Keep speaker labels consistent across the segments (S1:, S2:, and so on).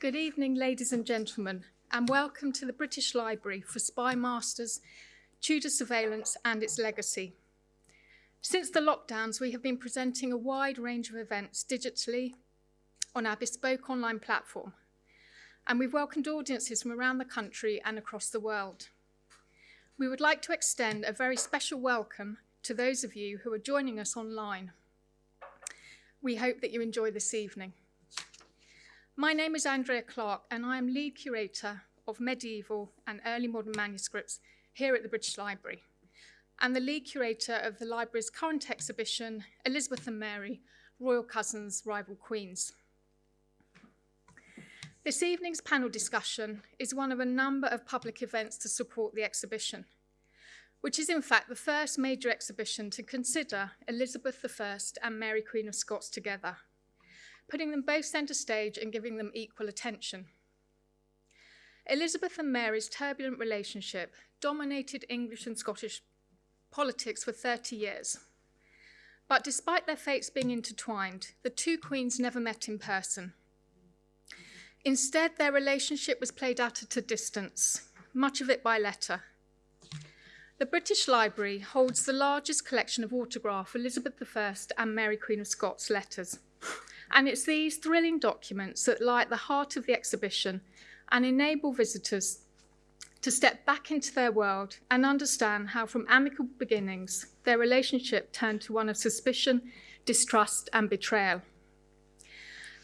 S1: Good evening, ladies and gentlemen, and welcome to the British Library for Spy Masters, Tudor Surveillance and its Legacy. Since the lockdowns, we have been presenting a wide range of events digitally on our bespoke online platform, and we've welcomed audiences from around the country and across the world. We would like to extend a very special welcome to those of you who are joining us online. We hope that you enjoy this evening. My name is Andrea Clark and I am lead curator of medieval and early modern manuscripts here at the British Library and the lead curator of the library's current exhibition, Elizabeth and Mary, Royal Cousins, Rival Queens. This evening's panel discussion is one of a number of public events to support the exhibition, which is in fact the first major exhibition to consider Elizabeth I and Mary Queen of Scots together putting them both centre stage and giving them equal attention. Elizabeth and Mary's turbulent relationship dominated English and Scottish politics for 30 years. But despite their fates being intertwined, the two queens never met in person. Instead, their relationship was played out at a distance, much of it by letter. The British Library holds the largest collection of autograph Elizabeth I and Mary Queen of Scots letters. And it's these thrilling documents that lie at the heart of the exhibition and enable visitors to step back into their world and understand how from amicable beginnings, their relationship turned to one of suspicion, distrust and betrayal.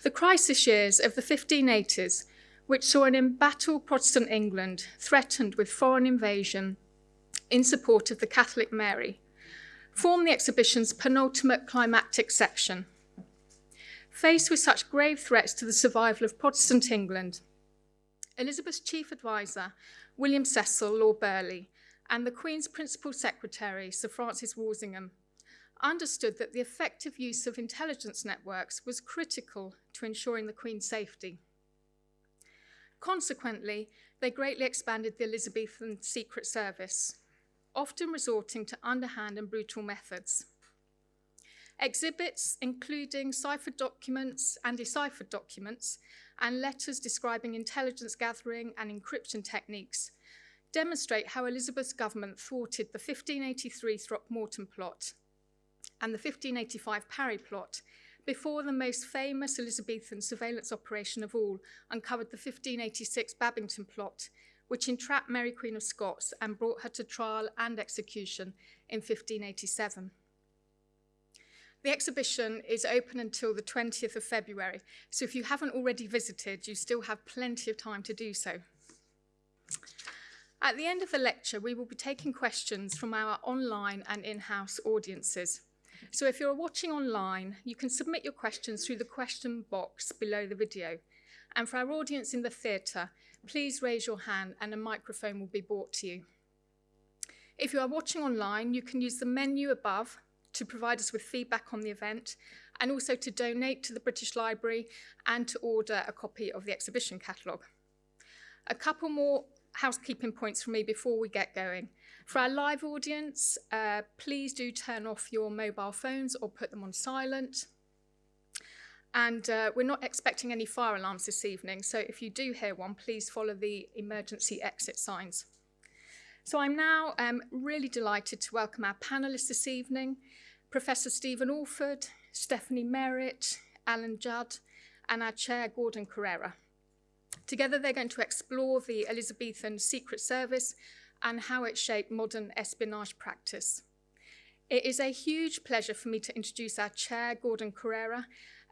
S1: The crisis years of the 1580s, which saw an embattled Protestant England threatened with foreign invasion in support of the Catholic Mary, form the exhibition's penultimate climactic section, Faced with such grave threats to the survival of Protestant England, Elizabeth's chief advisor, William Cecil, Lord Burghley, and the Queen's principal secretary, Sir Francis Walsingham, understood that the effective use of intelligence networks was critical to ensuring the Queen's safety. Consequently, they greatly expanded the Elizabethan Secret Service, often resorting to underhand and brutal methods. Exhibits, including ciphered documents and deciphered documents, and letters describing intelligence gathering and encryption techniques, demonstrate how Elizabeth's government thwarted the 1583 Throckmorton plot and the 1585 Parry plot before the most famous Elizabethan surveillance operation of all uncovered the 1586 Babington plot, which entrapped Mary Queen of Scots and brought her to trial and execution in 1587. The exhibition is open until the 20th of February, so if you haven't already visited, you still have plenty of time to do so. At the end of the lecture, we will be taking questions from our online and in-house audiences. So if you're watching online, you can submit your questions through the question box below the video. And for our audience in the theatre, please raise your hand and a microphone will be brought to you. If you are watching online, you can use the menu above to provide us with feedback on the event and also to donate to the British Library and to order a copy of the exhibition catalogue. A couple more housekeeping points from me before we get going. For our live audience, uh, please do turn off your mobile phones or put them on silent. And uh, we're not expecting any fire alarms this evening, so if you do hear one, please follow the emergency exit signs. So I'm now um, really delighted to welcome our panellists this evening. Professor Stephen Alford, Stephanie Merritt, Alan Judd, and our chair, Gordon Corera. Together, they're going to explore the Elizabethan Secret Service and how it shaped modern espionage practice. It is a huge pleasure for me to introduce our chair, Gordon Corera.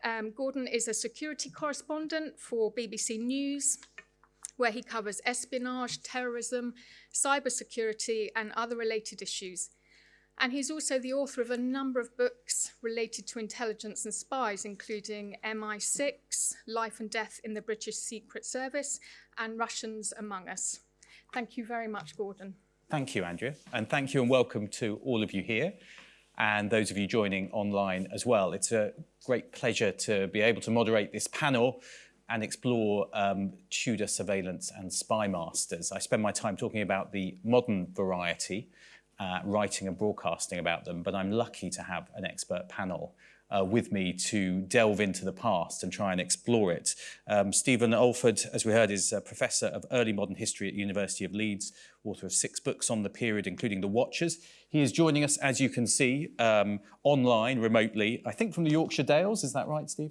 S1: Um, Gordon is a security correspondent for BBC News, where he covers espionage, terrorism, cybersecurity, and other related issues. And he's also the author of a number of books related to intelligence and spies, including MI6, Life and Death in the British Secret Service, and Russians Among Us. Thank you very much, Gordon.
S2: Thank you, Andrea. And thank you and welcome to all of you here and those of you joining online as well. It's a great pleasure to be able to moderate this panel and explore um, Tudor surveillance and spy masters. I spend my time talking about the modern variety, uh, writing and broadcasting about them, but I'm lucky to have an expert panel uh, with me to delve into the past and try and explore it. Um, Stephen Alford, as we heard, is a professor of early modern history at University of Leeds, author of six books on the period, including The Watchers. He is joining us, as you can see, um, online, remotely, I think from the Yorkshire Dales. Is that right, Steve?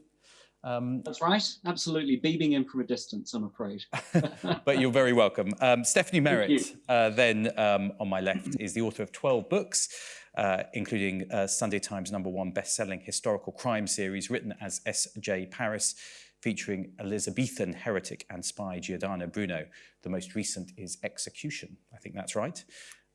S3: Um, That's right, absolutely. Beaming in from a distance, I'm afraid.
S2: but you're very welcome. Um, Stephanie Merritt, uh, then um, on my left, is the author of 12 books, uh, including uh, Sunday Times number one best-selling historical crime series written as S.J. Paris, featuring Elizabethan heretic and spy Giordano Bruno. The most recent is Execution. I think that's right.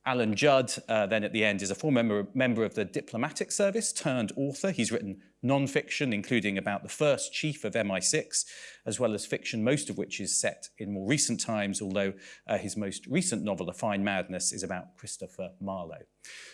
S2: Alan Judd, uh, then at the end, is a former member, member of the diplomatic service turned author. He's written non-fiction, including about the first chief of MI6, as well as fiction, most of which is set in more recent times, although uh, his most recent novel, A Fine Madness, is about Christopher Marlowe.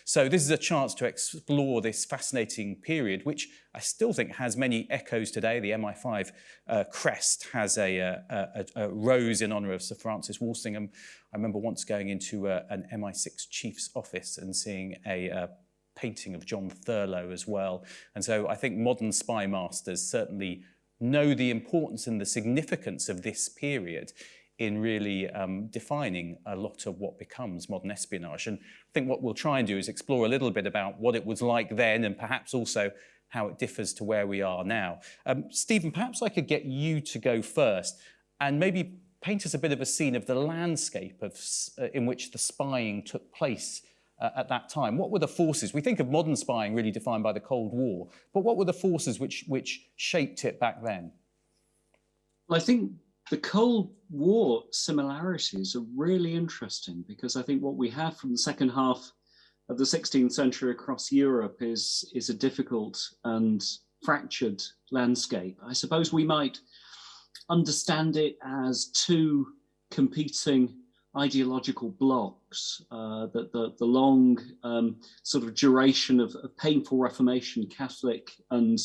S2: So this is a chance to explore this fascinating period, which I still think has many echoes today. The MI5 uh, crest has a, uh, a, a, rose in honour of Sir Francis Walsingham. I remember once going into uh, an MI6 chief's office and seeing a, a painting of John Thurloe as well. And so I think modern spy masters certainly know the importance and the significance of this period in really um, defining a lot of what becomes modern espionage. And I think what we'll try and do is explore a little bit about what it was like then and perhaps also how it differs to where we are now. Um, Stephen, perhaps I could get you to go first and maybe paint us a bit of a scene of the landscape of, uh, in which the spying took place uh, at that time? What were the forces? We think of modern spying really defined by the Cold War, but what were the forces which, which shaped it back then?
S3: I think the Cold War similarities are really interesting because I think what we have from the second half of the 16th century across Europe is, is a difficult and fractured landscape. I suppose we might understand it as two competing ideological blocks, uh, that the, the long um, sort of duration of, of, painful Reformation, Catholic and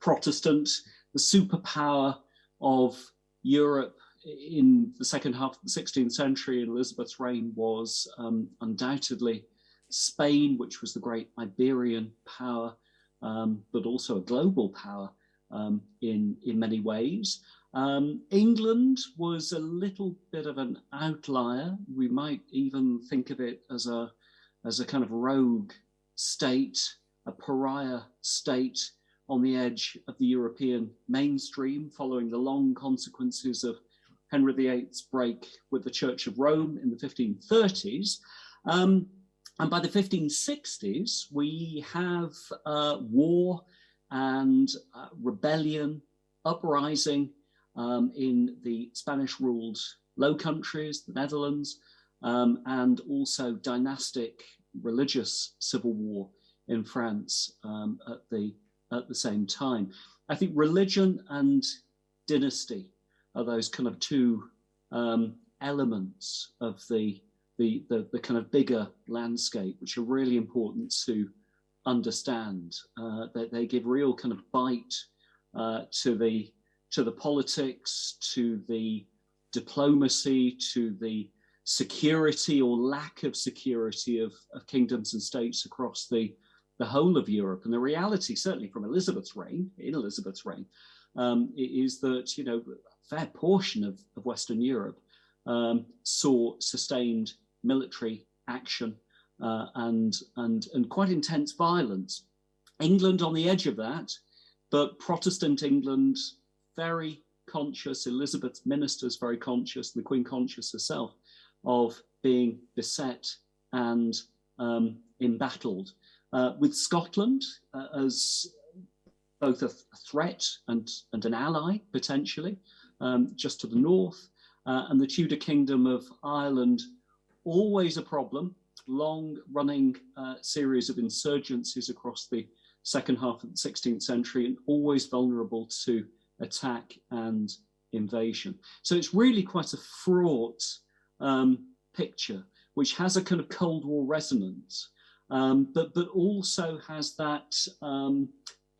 S3: Protestant, the superpower of Europe in the second half of the 16th century in Elizabeth's reign was um, undoubtedly Spain, which was the great Iberian power, um, but also a global power um, in, in many ways. Um, England was a little bit of an outlier. We might even think of it as a, as a kind of rogue state, a pariah state on the edge of the European mainstream following the long consequences of Henry VIII's break with the Church of Rome in the 1530s. Um, and by the 1560s, we have uh, war and uh, rebellion, uprising, um, in the Spanish ruled Low Countries, the Netherlands, um, and also dynastic religious civil war in France um, at, the, at the same time. I think religion and dynasty are those kind of two um, elements of the, the, the, the, kind of bigger landscape, which are really important to understand. Uh, that they give real kind of bite uh, to the to the politics, to the diplomacy, to the security or lack of security of, of kingdoms and states across the, the whole of Europe. And the reality, certainly from Elizabeth's reign, in Elizabeth's reign, um, is that, you know, a fair portion of, of Western Europe um, saw sustained military action uh, and, and, and quite intense violence. England on the edge of that, but Protestant England very conscious, Elizabeth's ministers very conscious, and the Queen conscious herself, of being beset and um, embattled. Uh, with Scotland uh, as both a, th a, threat and, and an ally, potentially, um, just to the north, uh, and the Tudor Kingdom of Ireland, always a problem, long running uh, series of insurgencies across the second half of the 16th century and always vulnerable to attack and invasion. So it's really quite a fraught um, picture, which has a kind of Cold War resonance, um, but, but also has that um,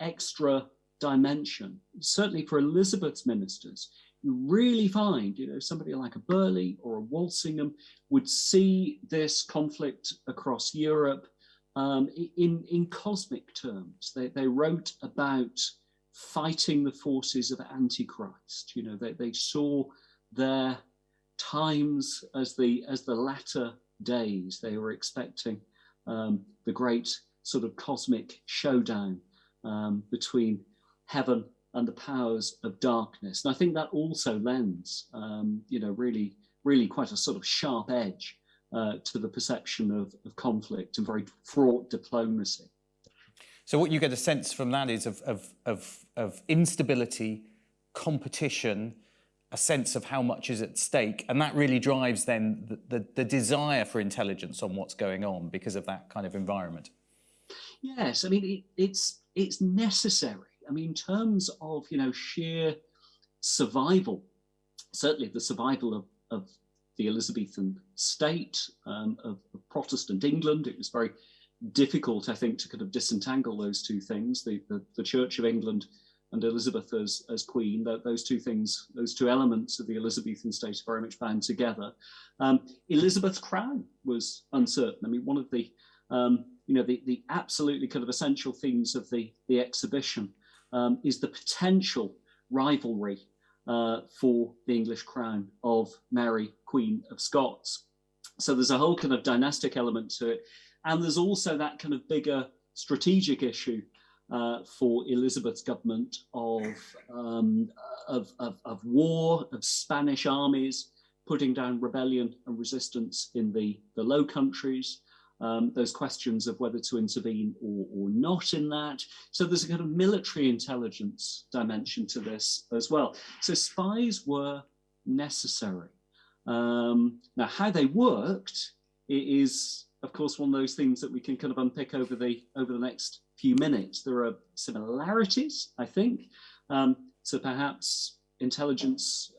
S3: extra dimension. Certainly for Elizabeth's ministers, you really find, you know, somebody like a Burghley or a Walsingham would see this conflict across Europe um, in, in cosmic terms. They, they wrote about fighting the forces of Antichrist. You know, they, they saw their times as the, as the latter days. They were expecting um, the great sort of cosmic showdown um, between heaven and the powers of darkness. And I think that also lends, um, you know, really, really quite a sort of sharp edge uh, to the perception of, of, conflict and very fraught diplomacy.
S2: So what you get a sense from that is of, of, of, of instability, competition, a sense of how much is at stake, and that really drives then the, the, the desire for intelligence on what's going on because of that kind of environment.
S3: Yes, I mean, it, it's, it's necessary. I mean, in terms of, you know, sheer survival, certainly the survival of, of the Elizabethan state, um, of, of, Protestant England, it was very difficult, I think, to kind of disentangle those two things, the, the, the Church of England and Elizabeth as, as queen, that those two things, those two elements of the Elizabethan state are very much bound together. Um, Elizabeth's crown was uncertain. I mean, one of the um, you know, the, the absolutely kind of essential themes of the, the exhibition um, is the potential rivalry uh, for the English crown of Mary, Queen of Scots. So there's a whole kind of dynastic element to it. And there's also that kind of bigger strategic issue uh, for Elizabeth's government of, um, of, of, of, war, of Spanish armies, putting down rebellion and resistance in the, the Low Countries, um, those questions of whether to intervene or, or not in that. So there's a kind of military intelligence dimension to this as well. So spies were necessary. Um, now, how they worked is, of course, one of those things that we can kind of unpick over the over the next few minutes. There are similarities, I think. Um, so perhaps intelligence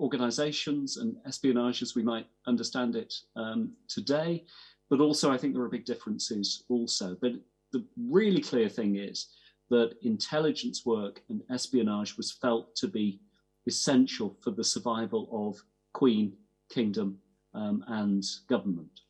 S3: organizations and espionage as we might understand it um, today but also, I think there are big differences also. But the really clear thing is that intelligence work and espionage was felt to be essential for the survival of Queen, Kingdom um, and government.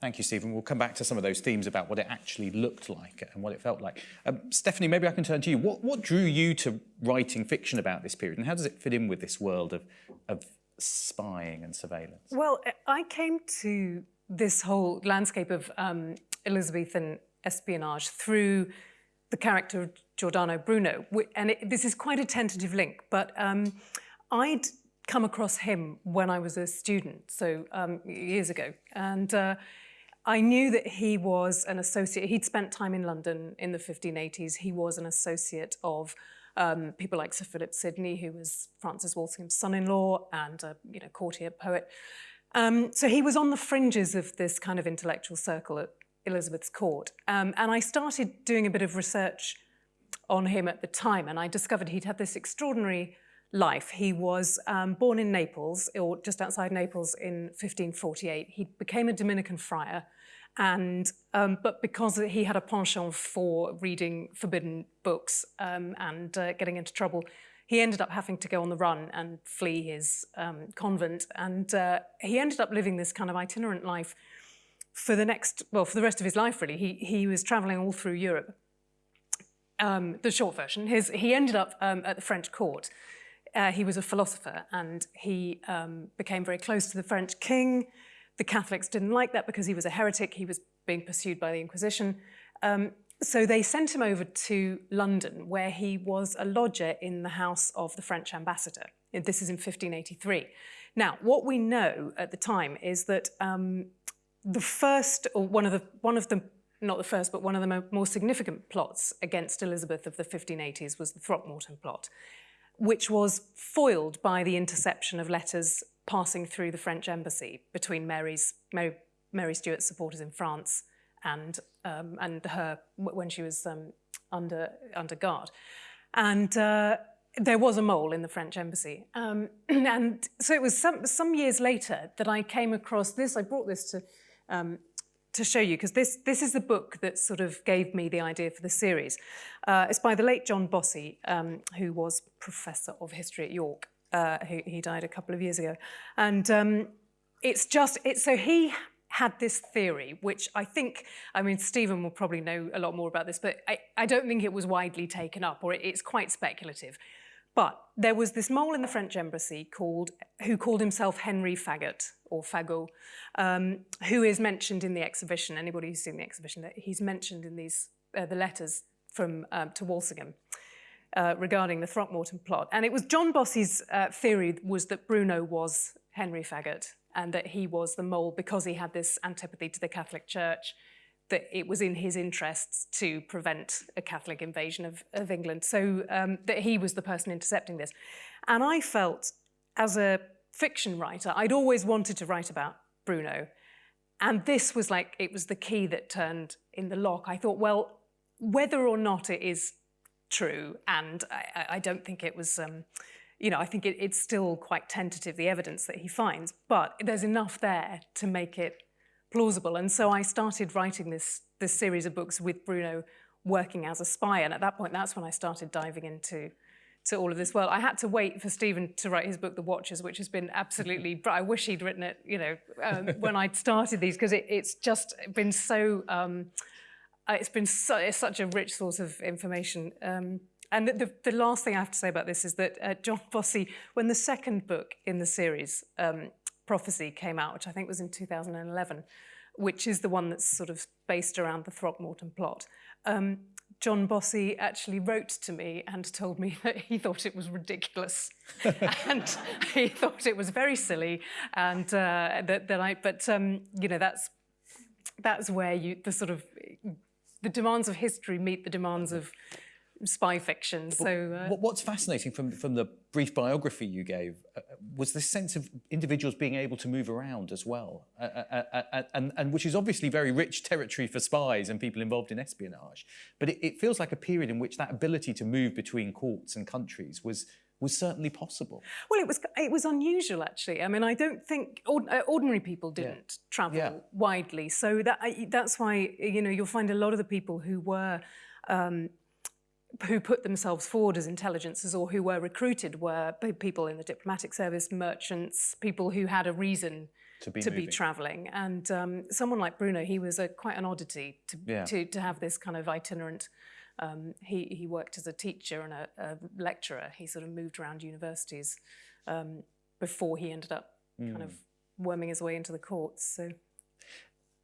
S2: Thank you, Stephen. We'll come back to some of those themes about what it actually looked like and what it felt like. Um, Stephanie, maybe I can turn to you. What, what drew you to writing fiction about this period and how does it fit in with this world of, of spying and surveillance?
S4: Well, I came to this whole landscape of um, Elizabethan espionage through the character of Giordano Bruno. And it, this is quite a tentative link, but um, I'd come across him when I was a student, so um, years ago. And uh, I knew that he was an associate. He'd spent time in London in the 1580s. He was an associate of um, people like Sir Philip Sidney, who was Francis Walsingham's son-in-law and a you know, courtier poet. Um, so he was on the fringes of this kind of intellectual circle at Elizabeth's court. Um, and I started doing a bit of research on him at the time, and I discovered he'd had this extraordinary life. He was um, born in Naples, or just outside Naples in 1548. He became a Dominican friar, and um, but because he had a penchant for reading forbidden books um, and uh, getting into trouble, he ended up having to go on the run and flee his um, convent. And uh, he ended up living this kind of itinerant life for the next, well, for the rest of his life, really. He, he was traveling all through Europe. Um, the short version, his, he ended up um, at the French court. Uh, he was a philosopher and he um, became very close to the French king. The Catholics didn't like that because he was a heretic. He was being pursued by the Inquisition. Um, so they sent him over to London, where he was a lodger in the house of the French ambassador. This is in 1583. Now, what we know at the time is that um, the first, or one of the, one of the, not the first, but one of the more significant plots against Elizabeth of the 1580s was the Throckmorton plot, which was foiled by the interception of letters passing through the French embassy between Mary's, Mary, Mary Stuart's supporters in France and um, and her when she was um, under under guard, and. Uh, there was a mole in the French embassy. Um, and so it was some, some years later that I came across this. I brought this to, um, to show you, because this, this is the book that sort of gave me the idea for the series. Uh, it's by the late John Bossy, um, who was Professor of History at York. Uh, he, he died a couple of years ago. And um, it's just, so he had this theory, which I think, I mean, Stephen will probably know a lot more about this, but I, I don't think it was widely taken up, or it, it's quite speculative. But there was this mole in the French embassy called, who called himself Henry Fagot, or Fagot, um, who is mentioned in the exhibition. Anybody who's seen the exhibition, he's mentioned in these uh, the letters from um, to Walsingham uh, regarding the Throckmorton plot. And it was John Bossy's uh, theory was that Bruno was Henry Fagot and that he was the mole because he had this antipathy to the Catholic Church, that it was in his interests to prevent a Catholic invasion of, of England. So um, that he was the person intercepting this. And I felt, as a fiction writer, I'd always wanted to write about Bruno. And this was like, it was the key that turned in the lock. I thought, well, whether or not it is true, and I, I don't think it was, um, you know, I think it, it's still quite tentative, the evidence that he finds, but there's enough there to make it plausible. And so I started writing this, this series of books with Bruno working as a spy. And at that point, that's when I started diving into to all of this world. I had to wait for Stephen to write his book, The Watchers, which has been absolutely, I wish he'd written it, you know, um, when I'd started these, because it, it's just been so, um, it's been so, it's such a rich source of information. Um, and the, the, the, last thing I have to say about this is that uh, John Bossy, when the second book in the series, um, Prophecy, came out, which I think was in 2011, which is the one that's sort of based around the Throckmorton plot, um, John Bossy actually wrote to me and told me that he thought it was ridiculous and he thought it was very silly and uh, that, that I, but um, you know, that's, that's where you, the sort of the demands of history meet the demands of spy fiction. So
S2: uh, what's fascinating from from the brief biography you gave uh, was this sense of individuals being able to move around as well, uh, uh, uh, uh and and which is obviously very rich territory for spies and people involved in espionage. But it, it feels like a period in which that ability to move between courts and countries was was certainly possible.
S4: Well, it was it was unusual actually. I mean, I don't think uh, ordinary people didn't yeah. travel yeah. widely, so that that's why you know you'll find a lot of the people who were. Um, who put themselves forward as intelligences or who were recruited were people in the diplomatic service, merchants, people who had a reason to be, to be traveling. And um, someone like Bruno, he was a, quite an oddity to, yeah. to, to have this kind of itinerant um, he, he worked as a teacher and a, a, lecturer. He sort of moved around universities um, before he ended up mm. kind of hmm. worming his way into the courts. So.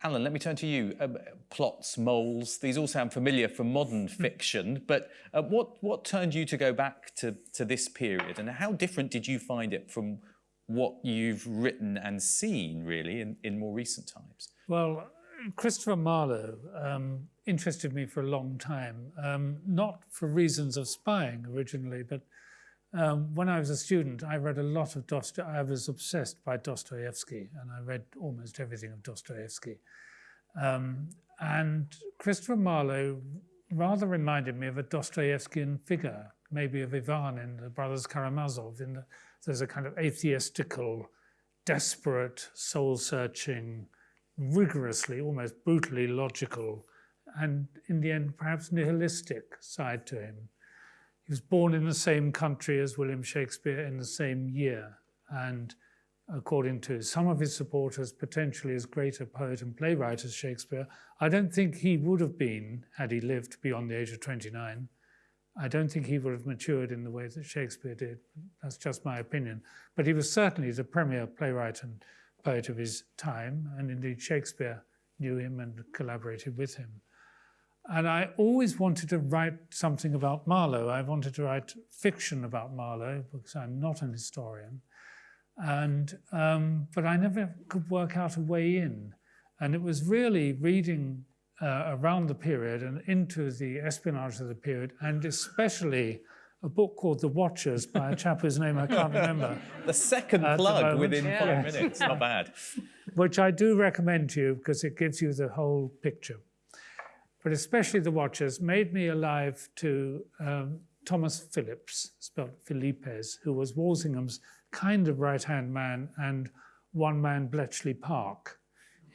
S2: Alan, let me turn to you. Um, plots, moles, these all sound familiar from modern hmm. fiction, but uh, what, what turned you to go back to, to this period and how different did you find it from what you've written and seen, really, in, in more recent times?
S5: Well, Christopher Marlowe um, interested me for a long time, um, not for reasons of spying originally, but um, when I was a student, I read a lot of Dostoevsky. I was obsessed by Dostoevsky, and I read almost everything of Dostoevsky. Um, and Christopher Marlowe rather reminded me of a Dostoevskian figure, maybe of Ivan in the Brothers Karamazov. In the, there's a kind of atheistical, desperate, soul-searching, rigorously, almost brutally logical, and in the end, perhaps nihilistic side to him. He was born in the same country as William Shakespeare in the same year, and according to some of his supporters, potentially as great a poet and playwright as Shakespeare. I don't think he would have been, had he lived beyond the age of 29. I don't think he would have matured in the way that Shakespeare did. That's just my opinion. But he was certainly the premier playwright and poet of his time, and indeed Shakespeare knew him and collaborated with him. And I always wanted to write something about Marlowe. I wanted to write fiction about Marlowe because I'm not an historian. And, um, but I never could work out a way in. And it was really reading uh, around the period and into the espionage of the period, and especially a book called The Watchers by a chap whose name I can't remember.
S2: the second plug the within yeah. five minutes, not bad.
S5: Which I do recommend to you because it gives you the whole picture. But especially The Watchers made me alive to um, Thomas Phillips, spelled Philippes, who was Walsingham's kind of right-hand man and one-man Bletchley Park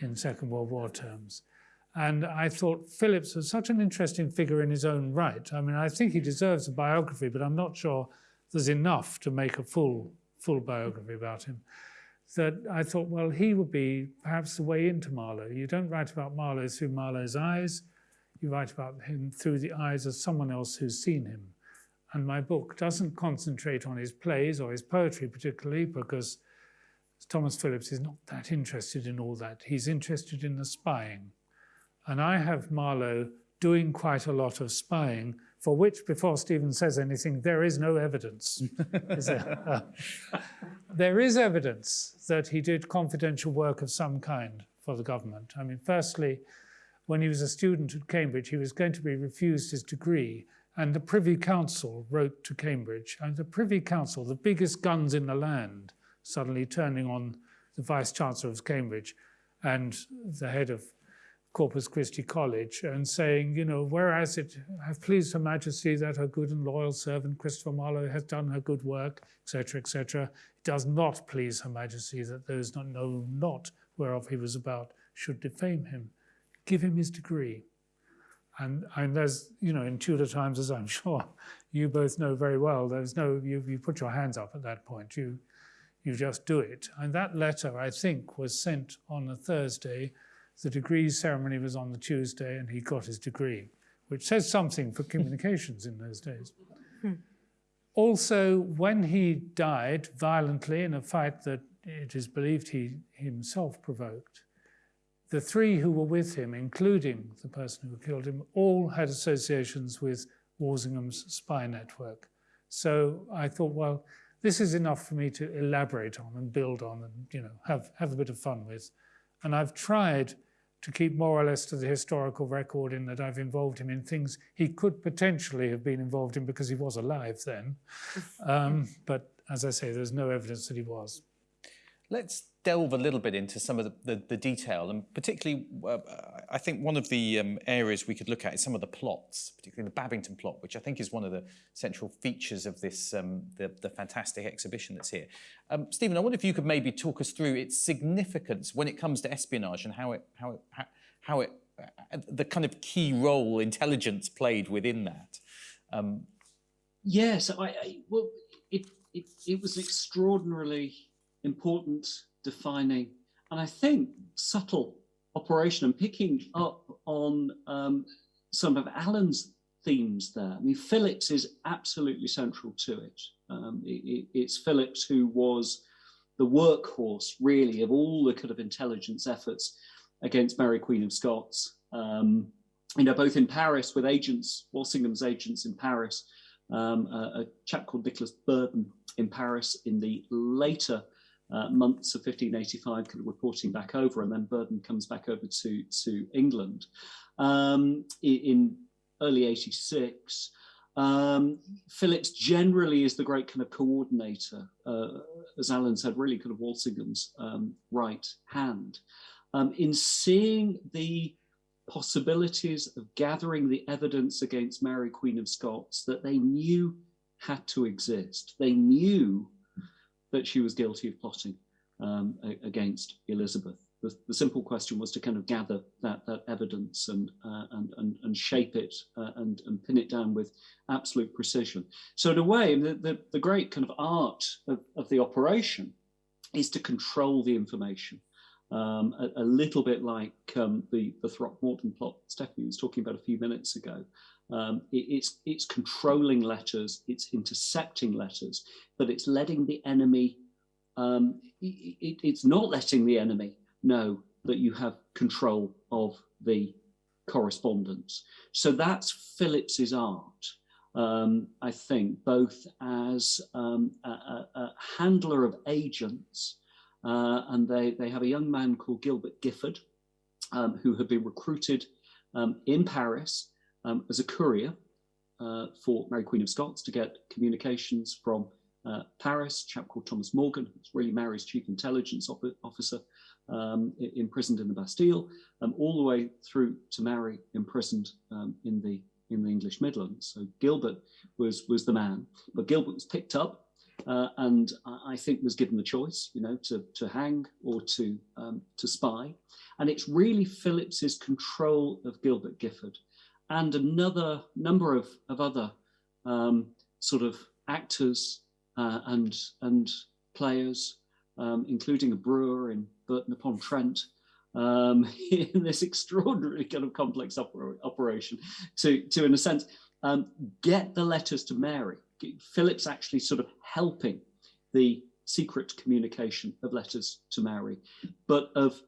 S5: in Second World War terms. And I thought Phillips was such an interesting figure in his own right. I mean, I think he deserves a biography, but I'm not sure there's enough to make a full, full biography about him. that I thought, well, he would be perhaps the way into Marlowe. You don't write about Marlowe through Marlowe's eyes, you write about him through the eyes of someone else who's seen him. And my book doesn't concentrate on his plays or his poetry particularly because Thomas Phillips is not that interested in all that. He's interested in the spying. And I have Marlowe doing quite a lot of spying for which, before Stephen says anything, there is no evidence. is there? There is evidence that he did confidential work of some kind for the government. I mean, firstly, when he was a student at Cambridge, he was going to be refused his degree, and the Privy Council wrote to Cambridge, and the Privy Council, the biggest guns in the land, suddenly turning on the Vice Chancellor of Cambridge and the head of Corpus Christi College and saying, you know, whereas it have pleased Her Majesty that her good and loyal servant Christopher Marlowe has done her good work, etc., etc., it does not please Her Majesty that those not know not whereof he was about should defame him. Give him his degree. And, and there's, you know, in Tudor times, as I'm sure you both know very well, there's no, you, you put your hands up at that point. You, you just do it. And that letter, I think, was sent on a Thursday the degree ceremony was on the Tuesday and he got his degree, which says something for communications in those days. Hmm. Also, when he died violently in a fight that it is believed he himself provoked, the three who were with him, including the person who killed him, all had associations with Walsingham's spy network. So I thought, well, this is enough for me to elaborate on and build on and you know have, have a bit of fun with. And I've tried to keep more or less to the historical record in that I've involved him in things he could potentially have been involved in because he was alive then. Um, but as I say, there's no evidence that he was.
S2: Let's delve a little bit into some of the, the, the detail and particularly uh, I think one of the um, areas we could look at is some of the plots, particularly the Babington plot, which I think is one of the central features of this um, the, the, fantastic exhibition that's here. Um, Stephen, I wonder if you could maybe talk us through its significance when it comes to espionage and how it how it how, it uh, the kind of key role intelligence played within that. Um,
S3: yes, I, I well, it, it it was extraordinarily important defining, and I think subtle operation and picking up on um, some of Alan's themes there. I mean, Phillips is absolutely central to it. Um, it, it's Phillips who was the workhorse, really, of all the kind of intelligence efforts against Mary Queen of Scots. Um, you know, both in Paris with agents, Walsingham's agents in Paris, um, a, a, chap called Nicholas Berden in Paris in the later uh, months of 1585 kind of reporting back over and then Berden comes back over to, to England. Um, in early 86, um, Phillips generally is the great kind of coordinator, uh, as Alan said, really kind of Walsingham's um, right hand. Um, in seeing the possibilities of gathering the evidence against Mary Queen of Scots that they knew had to exist. They knew that she was guilty of plotting um, against Elizabeth. The, the, simple question was to kind of gather that, that evidence and, uh, and, and, and, shape it uh, and, and pin it down with absolute precision. So in a way, the, the, the great kind of art of, of the operation is to control the information. Um, a, a, little bit like um, the, the Throckmorton plot Stephanie was talking about a few minutes ago. Um, it, it's, it's controlling letters, it's intercepting letters, but it's letting the enemy, um, it, it's not letting the enemy know that you have control of the correspondence. So that's Phillips's art, um, I think, both as um, a, a, a, handler of agents, uh, and they, they have a young man called Gilbert Gifford, um, who had been recruited um, in Paris um, as a courier uh, for Mary Queen of Scots to get communications from uh, Paris, a chap called Thomas Morgan, who's really Mary's chief intelligence officer, um, imprisoned in the Bastille, um, all the way through to Mary imprisoned um, in the in the English Midlands. So Gilbert was was the man, but Gilbert was picked up uh, and I think was given the choice, you know, to to hang or to um, to spy, and it's really Phillips's control of Gilbert Gifford and another number of, of other um, sort of actors uh, and, and players um, including a brewer in Burton upon Trent, um, in this extraordinary kind of complex oper operation to, to, in a sense, um, get the letters to Mary. Philip's actually sort of helping the secret communication of letters to Mary, but of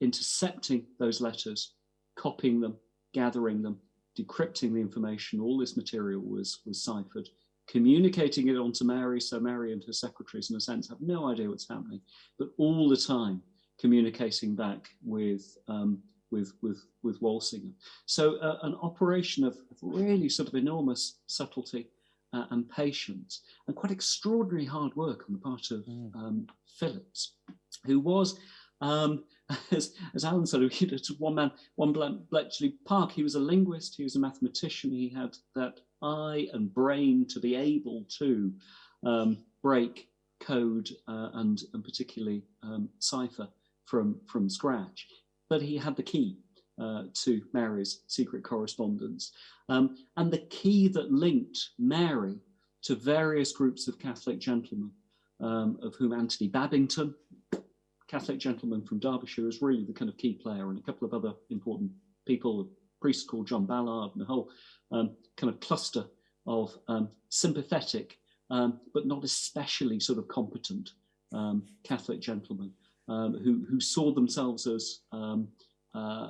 S3: intercepting those letters, copying them, gathering them, decrypting the information, all this material was, was ciphered, communicating it onto Mary, so Mary and her secretaries, in a sense, have no idea what's happening, but all the time communicating back with um, with with with Walsingham. So uh, an operation of really sort of enormous subtlety uh, and patience, and quite extraordinary hard work on the part of mm. um, Phillips, who was. Um, as, as Alan said, know, one man, one Bletchley Park, he was a linguist, he was a mathematician, he had that eye and brain to be able to um, break code uh, and, and particularly um, cipher from, from scratch. But he had the key uh, to Mary's secret correspondence. Um, and the key that linked Mary to various groups of Catholic gentlemen, um, of whom Anthony Babington, Catholic gentleman from Derbyshire, is really the kind of key player, and a couple of other important people, a priest called John Ballard, and a whole um, kind of cluster of um, sympathetic, um, but not especially sort of competent um, Catholic gentlemen um, who, who saw themselves as uh,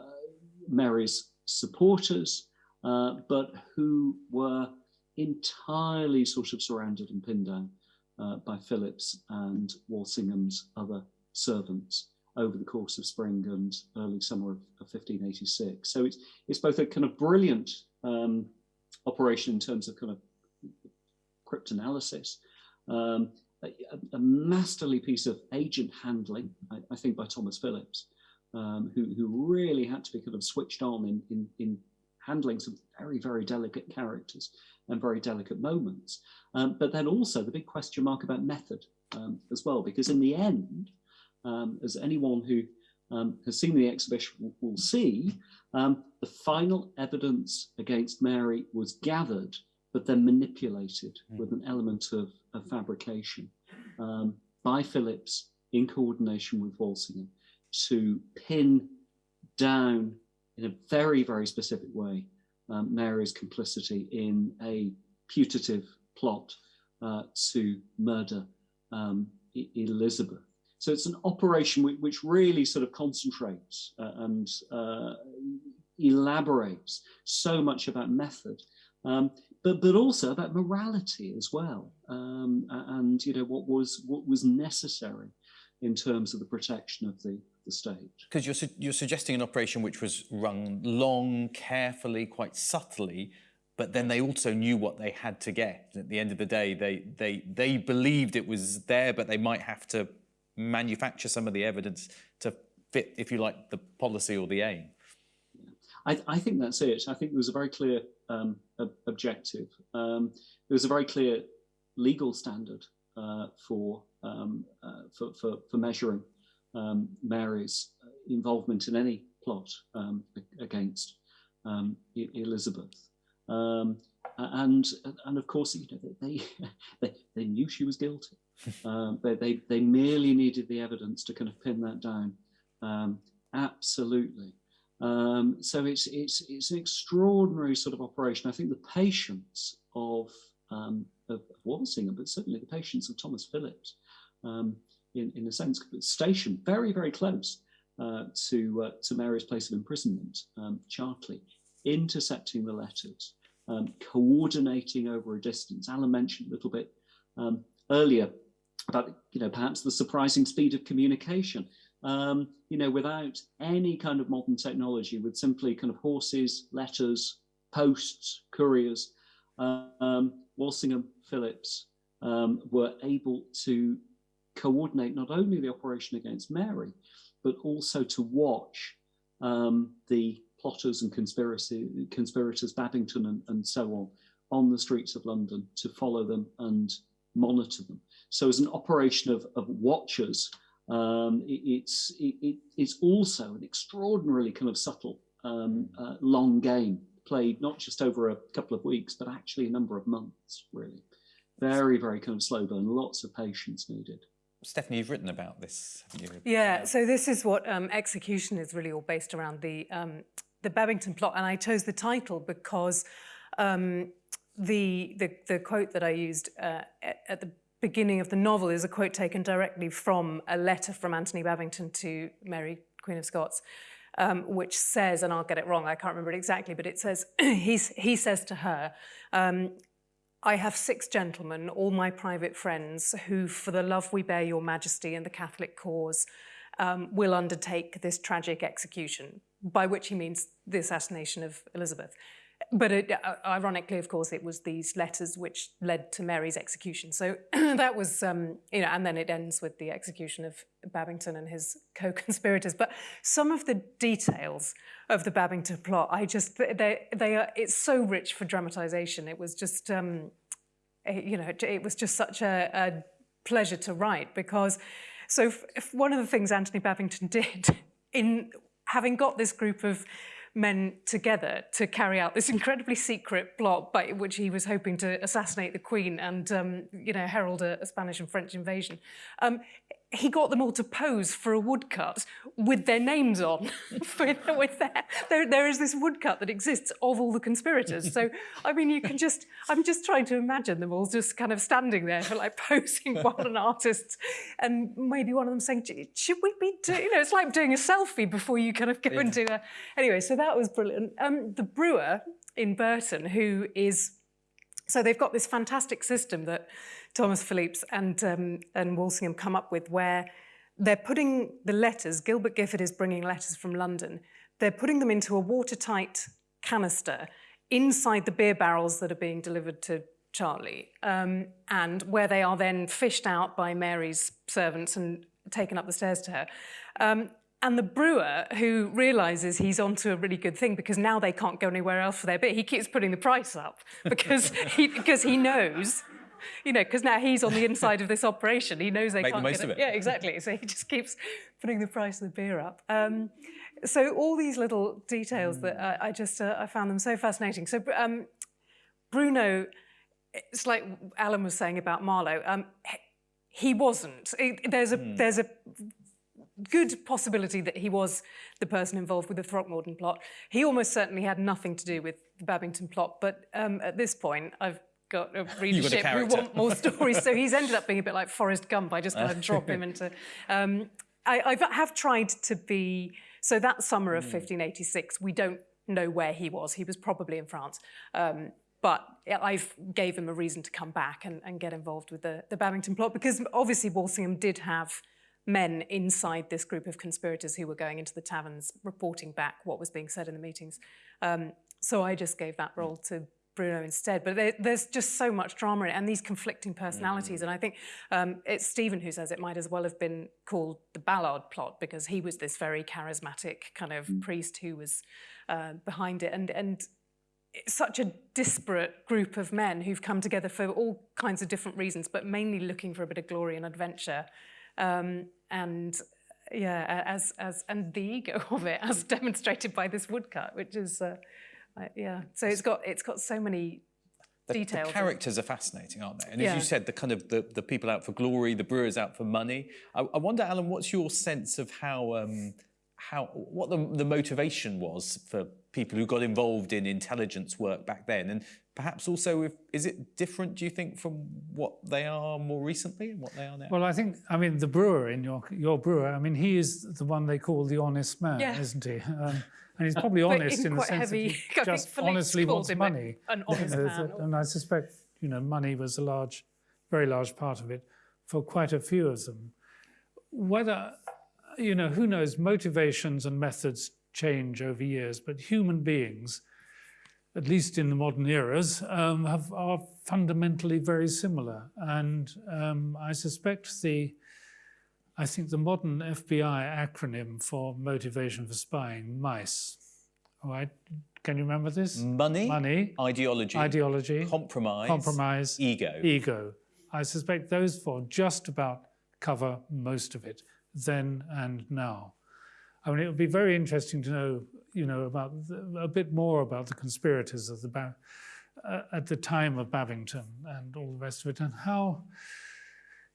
S3: Mary's supporters, uh, but who were entirely sort of surrounded and pinned down uh, by Phillips and Walsingham's other servants over the course of spring and early summer of, of 1586. So it's, it's both a kind of brilliant um, operation in terms of kind of cryptanalysis, um, a, a, masterly piece of agent handling, I, I think by Thomas Phillips, um, who, who really had to be kind of switched on in, in, in handling some very, very delicate characters and very delicate moments. Um, but then also the big question mark about method um, as well, because in the end, um, as anyone who um, has seen the exhibition will, see, um, the final evidence against Mary was gathered but then manipulated mm. with an element of, of fabrication um, by Phillips in coordination with Walsingham to pin down in a very, very specific way um, Mary's complicity in a putative plot uh, to murder um, Elizabeth. So it's an operation which, which really sort of concentrates uh, and uh, elaborates so much about method. Um, but but also about morality as well, um, and you know what was what was necessary in terms of the protection of the the state.
S2: Because you're su you're suggesting an operation which was run long, carefully, quite subtly, but then they also knew what they had to get. At the end of the day, they they they believed it was there, but they might have to manufacture some of the evidence to fit, if you like, the policy or the aim.
S3: I, I think that's it. I think there was a very clear um, objective. Um, there was a very clear legal standard uh, for, um, uh, for, for, for measuring um, Mary's involvement in any plot um, against um, Elizabeth. and and of course, you know, they they, they knew she was guilty. They, they they merely needed the evidence to kind of pin that down. absolutely. Um, so it's, it's, it's an extraordinary sort of operation. I think the patience of, um, of Walsingham, but certainly the patience of Thomas Phillips, um, in, in a sense, stationed very, very close uh, to, uh, to Mary's place of imprisonment, um, Chartley, intercepting the letters, um, coordinating over a distance. Alan mentioned a little bit um, earlier about, you know, perhaps the surprising speed of communication um, you know, without any kind of modern technology, with simply kind of horses, letters, posts, couriers, um, Walsingham Phillips um, were able to coordinate not only the operation against Mary, but also to watch um, the plotters and conspiracy conspirators, Babington and, and so on, on the streets of London to follow them and monitor them. So as an operation of, of watchers, um, it, it's, it, it's also an extraordinarily kind of subtle, um, uh, long game played not just over a couple of weeks, but actually a number of months, really. Very, very kind of slow burn, lots of patience needed.
S2: Stephanie, you've written about this, haven't you?
S4: Yeah, so this is what um, execution is really all based around the um, the Babington plot, and I chose the title because um, the, the the quote that I used uh, at, at the beginning of the novel is a quote taken directly from a letter from Anthony Babington to Mary, Queen of Scots, um, which says, and I'll get it wrong, I can't remember it exactly, but it says, he says to her, um, I have six gentlemen, all my private friends, who, for the love we bear your majesty and the Catholic cause, um, will undertake this tragic execution, by which he means the assassination of Elizabeth. But it, uh, ironically, of course, it was these letters which led to Mary's execution. So that was, um, you know, and then it ends with the execution of Babington and his co-conspirators. But some of the details of the Babington plot, I just, they, they are, it's so rich for dramatization. It was just, um, it, you know, it, it was just such a, a pleasure to write because, so if, if one of the things Anthony Babington did in having got this group of men together to carry out this incredibly secret plot by which he was hoping to assassinate the Queen and, um, you know, herald a, a, Spanish and French invasion. Um, he got them all to pose for a woodcut with their names on. with, with their, there, there is this woodcut that exists of all the conspirators. So, I mean, you can just, I'm just trying to imagine them all just kind of standing there for like posing while an artist and maybe one of them saying, should we be doing, you know, it's like doing a selfie before you kind of go yeah. into a, anyway, so that was brilliant. Um, the brewer in Burton, who is, so they've got this fantastic system that Thomas Phelippes and, um, and Walsingham come up with where they're putting the letters, Gilbert Gifford is bringing letters from London, they're putting them into a watertight canister inside the beer barrels that are being delivered to Chartley, um, and where they are then fished out by Mary's servants and taken up the stairs to her. Um, and the brewer, who realizes he's onto a really good thing because now they can't go anywhere else for their beer, he keeps putting the price up because he, because he knows you know, because now he's on the inside of this operation. He knows they
S2: Make
S4: can't
S2: the most
S4: get
S2: of it.
S4: Yeah, exactly. So he just keeps putting the price of the beer up. Um, so all these little details mm. that I, I just uh, I found them so fascinating. So um, Bruno, it's like Alan was saying about Marlowe. Um, he wasn't. It, there's a mm. there's a good possibility that he was the person involved with the Throckmorton plot. He almost certainly had nothing to do with the Babington plot, but um, at this point, I've got a readership
S2: got a
S4: who want more stories. so he's ended up being a bit like Forrest Gump. I just kind of drop him into. Um, I, I have tried to be. So that summer of 1586, hmm. we don't know where he was. He was probably in France. Um, but I gave him a reason to come back and, and get involved with the, the Babington plot because obviously Walsingham did have men inside this group of conspirators who were going into the taverns reporting back what was being said in the meetings. Um, so I just gave that role to Bruno instead. But there, there's just so much drama in it and these conflicting personalities. Mm. And I think um, it's Stephen who says it might as well have been called the Ballard plot because he was this very charismatic kind of mm. priest who was uh, behind it. And, and it's such a disparate group of men who've come together for all kinds of different reasons, but mainly looking for a bit of glory and adventure. Um, and yeah, as, as, and the ego of it, as demonstrated by this woodcut, which is, uh, uh, yeah. So it's got it's got so many
S2: the,
S4: details.
S2: The characters are fascinating, aren't they? And
S4: yeah.
S2: as you said, the kind of the, the people out for glory, the brewers out for money. I, I wonder, Alan, what's your sense of how um, how what the, the motivation was for people who got involved in intelligence work back then, and perhaps also if, is it different? Do you think from what they are more recently and what they are now?
S5: Well, I think I mean the brewer in your your brewer. I mean he is the one they call the honest man,
S4: yeah.
S5: isn't he? Um, and he's probably honest in the sense
S4: heavy,
S5: that he just honestly wants money.
S4: An honest
S5: you know,
S4: man.
S5: And I suspect, you know, money was a large, very large part of it for quite a few of them. Whether, you know, who knows, motivations and methods change over years, but human beings, at least in the modern eras, um, have, are fundamentally very similar. And um, I suspect the I think the modern FBI acronym for motivation for spying, MICE, all right, can you remember this?
S2: Money,
S5: money,
S2: ideology,
S5: ideology,
S2: compromise,
S5: compromise,
S2: ego,
S5: ego. I suspect those four just about cover most of it then and now. I mean, it would be very interesting to know, you know, about the, a bit more about the conspirators of the uh, at the time of Babington and all the rest of it, and how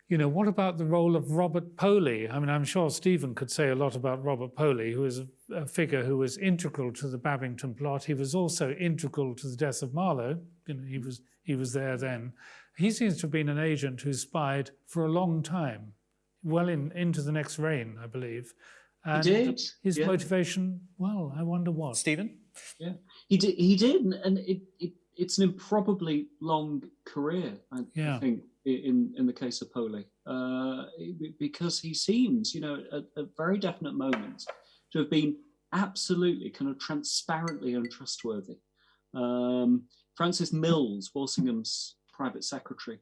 S5: you know, what about the role of Robert Poley? I mean, I'm sure Stephen could say a lot about Robert Poley, who is a, a, figure who was integral to the Babington plot. He was also integral to the death of Marlowe. You know, he was he was there then. He seems to have been an agent who spied for a long time, well in, into the next reign, I believe.
S3: And he did.
S5: His yeah. motivation, well, I wonder what.
S2: Stephen?
S3: Yeah, he did. He did, and it, it it's an improbably long career. I, yeah. I think in in the case of Poley, uh, because he seems, you know, at, at very definite moments to have been absolutely kind of transparently untrustworthy. Um, Francis Mills, Walsingham's private secretary,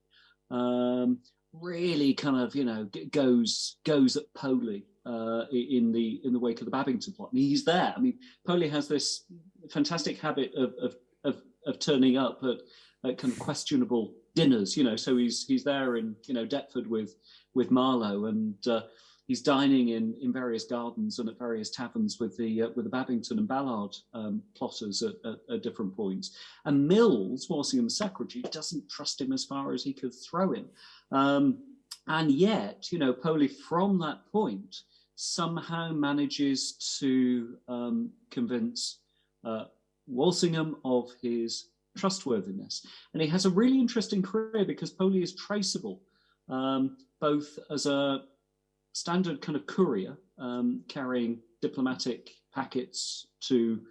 S3: um, really kind of you know goes goes at Poley uh, in the in the wake of the Babington plot. I mean, he's there. I mean, Poley has this fantastic habit of of of, of turning up at, at, kind of questionable dinners. You know, so he's he's there in you know Deptford with with Marlowe and. Uh, he's dining in in various gardens and at various taverns with the uh, with the Babington and Ballard um, plotters at, at, at, different points. And Mills, Walsingham's secretary, doesn't trust him as far as he could throw him. Um, and yet, you know, Poley from that point somehow manages to um, convince uh, Walsingham of his trustworthiness. And he has a really interesting career because Poley is traceable um, both as a standard kind of courier um, carrying diplomatic packets to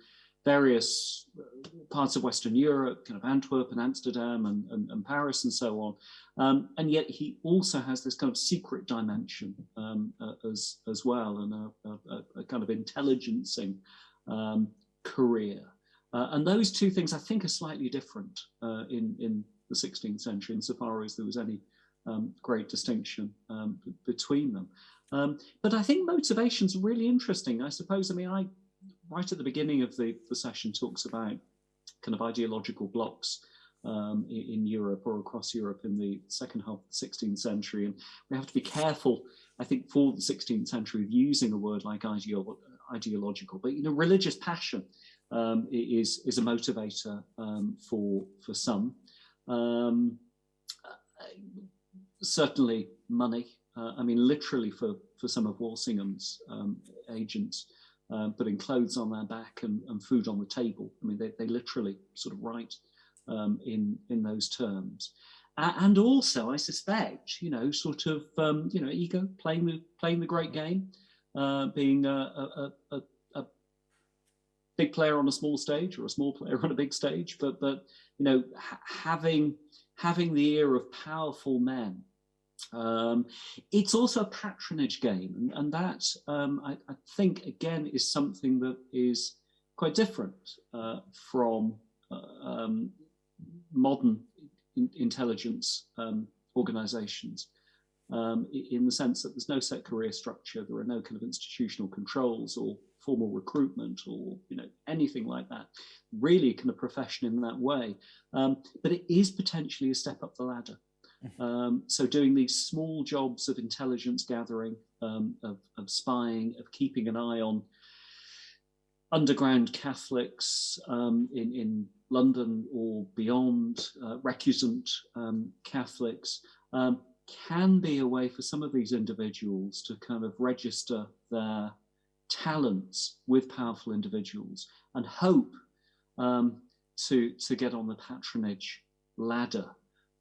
S3: various uh, parts of Western Europe, kind of Antwerp and Amsterdam and, and, and Paris and so on. Um, and yet he also has this kind of secret dimension um, uh, as, as well and a, a, a kind of intelligencing um, career. Uh, and those two things I think are slightly different uh, in, in the 16th century insofar as there was any um, great distinction um, between them. Um, but I think motivation's really interesting. I suppose, I mean, I right at the beginning of the, the session talks about kind of ideological blocks um, in, in, Europe or across Europe in the second half of the 16th century. And we have to be careful, I think, for the 16th century of using a word like ideolo ideological, but, you know, religious passion um, is, is a motivator um, for, for some. Um, certainly money. Uh, I mean, literally for, for some of Walsingham's um, agents, um, putting clothes on their back and, and, food on the table. I mean, they, they literally sort of write um, in, in those terms. Uh, and also, I suspect, you know, sort of, um, you know, ego, playing the, playing the great game, uh, being a, a, a, a, big player on a small stage or a small player on a big stage, but, but you know, ha having, having the ear of powerful men um, it's also a patronage game, and, and that um, I, I, think again is something that is quite different uh, from uh, um, modern in intelligence um, organizations. Um, in the sense that there's no set career structure, there are no kind of institutional controls or formal recruitment or you know anything like that. Really, kind of profession in that way, um, but it is potentially a step up the ladder. Um, so doing these small jobs of intelligence gathering, um, of, of, spying, of keeping an eye on underground Catholics um, in, in London or beyond, uh, recusant um, Catholics, um, can be a way for some of these individuals to kind of register their talents with powerful individuals and hope um, to, to get on the patronage ladder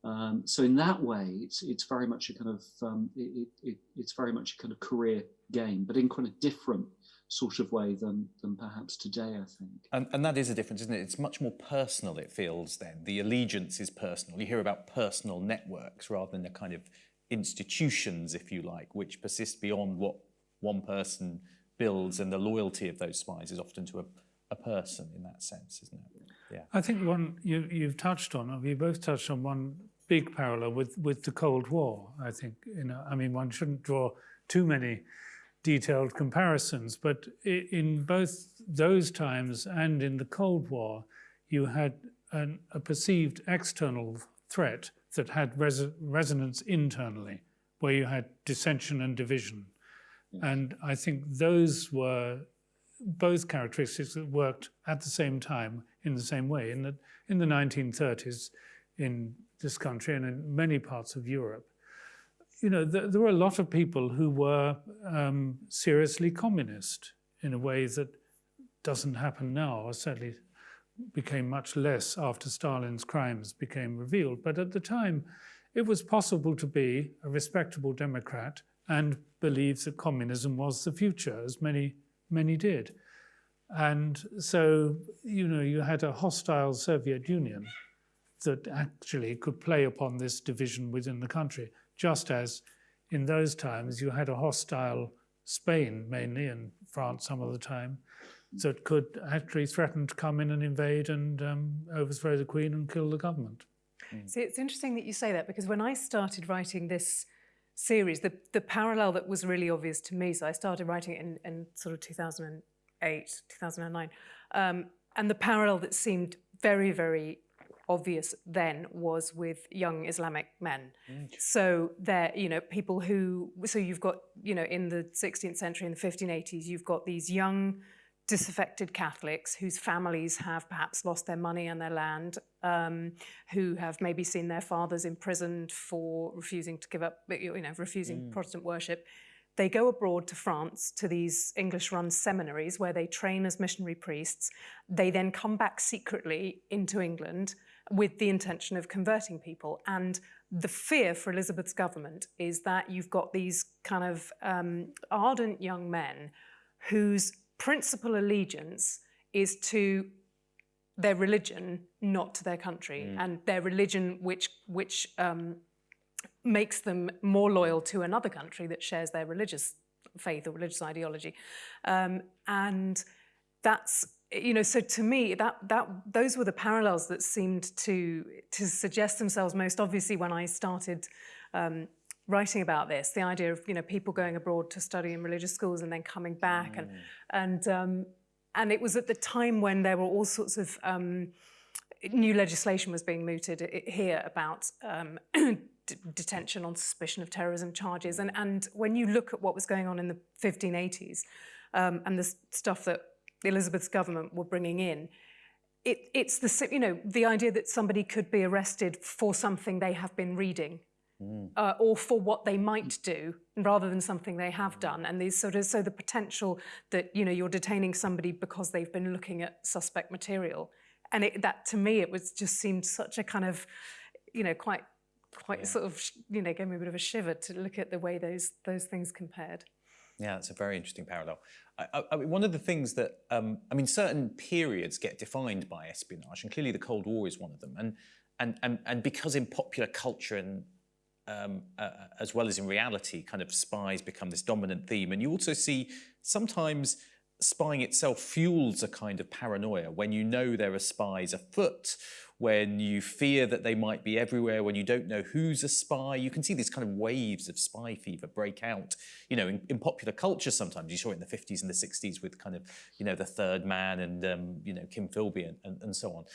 S3: um, so in that way, it's it's very much a kind of um, it, it, it's very much a kind of career game, but in quite a different sort of way than than perhaps today, I think.
S2: And, and that is a difference, isn't it? It's much more personal. It feels then the allegiance is personal. You hear about personal networks rather than the kind of institutions, if you like, which persist beyond what one person builds, and the loyalty of those spies is often to a, a person in that sense, isn't it?
S5: Yeah. I think one you, you've touched on, or you both touched on one big parallel with, with the Cold War. I think, you know, I mean, one shouldn't draw too many detailed comparisons, but in both those times and in the Cold War, you had an, a perceived external threat that had res resonance internally, where you had dissension and division. And I think those were both characteristics that worked at the same time in the same way. In the, in the 1930s, in this country and in many parts of Europe, you know, th there were a lot of people who were um, seriously communist in a way that doesn't happen now, or certainly became much less after Stalin's crimes became revealed. But at the time, it was possible to be a respectable Democrat and believe that communism was the future, as many, many did. And so, you know, you had a hostile Soviet Union that actually could play upon this division within the country, just as in those times you had a hostile Spain mainly and France some of the time that could actually threaten to come in and invade and um, overthrow the Queen and kill the government.
S4: See, it's interesting that you say that because when I started writing this series, the, the parallel that was really obvious to me, so I started writing it in, in sort of 2008, 2009, um, and the parallel that seemed very, very obvious then was with young Islamic men. So they're, you know, people who, so you've got, you know, in the 16th century, in the 1580s, you've got these young disaffected Catholics whose families have perhaps lost their money and their land, um, who have maybe seen their fathers imprisoned for refusing to give up, you know, refusing Protestant worship. They go abroad to France to these English-run seminaries where they train as missionary priests. They then come back secretly into England with the intention of converting people. And the fear for Elizabeth's government is that you've got these kind of um, ardent young men whose principal allegiance is to their religion, not to their country, and their religion which which um, makes them more loyal to another country that shares their religious faith or religious ideology, um, and that's you know so to me that that those were the parallels that seemed to to suggest themselves most obviously when I started. Um, writing about this the idea of you know people going abroad to study in religious schools and then coming back and and um, and it was at the time when there were all sorts of um, new legislation was being mooted here about um, detention on suspicion of terrorism charges. And, and when you look at what was going on in the 1580s um, and the stuff that Elizabeth's government were bringing in, it, it's the, you know, the idea that somebody could be arrested for something they have been reading uh, or for what they might do rather than something they have done. And these sort of, so the potential that, you know, you're detaining somebody because they've been looking at suspect material. And it, that to me, it was just seemed such a kind of, you know, quite, quite sort of, you know, gave me a bit of a shiver to look at the way those, those things compared.
S2: Yeah, it's a very interesting parallel. I, I, mean, one of the things that um, I mean, certain periods get defined by espionage, and clearly the Cold War is one of them. And and and, and because in popular culture and um, uh, as well as in reality, kind of spies become this dominant theme. And you also see sometimes spying itself fuels a kind of paranoia when you know there are spies afoot, when you fear that they might be everywhere, when you don't know who's a spy. You can see these kind of waves of spy fever break out. You know, in, in popular culture sometimes, you saw it in the 50s and the 60s with kind of, you know, the third man and, um, you know, Kim Philby and, and, and so on.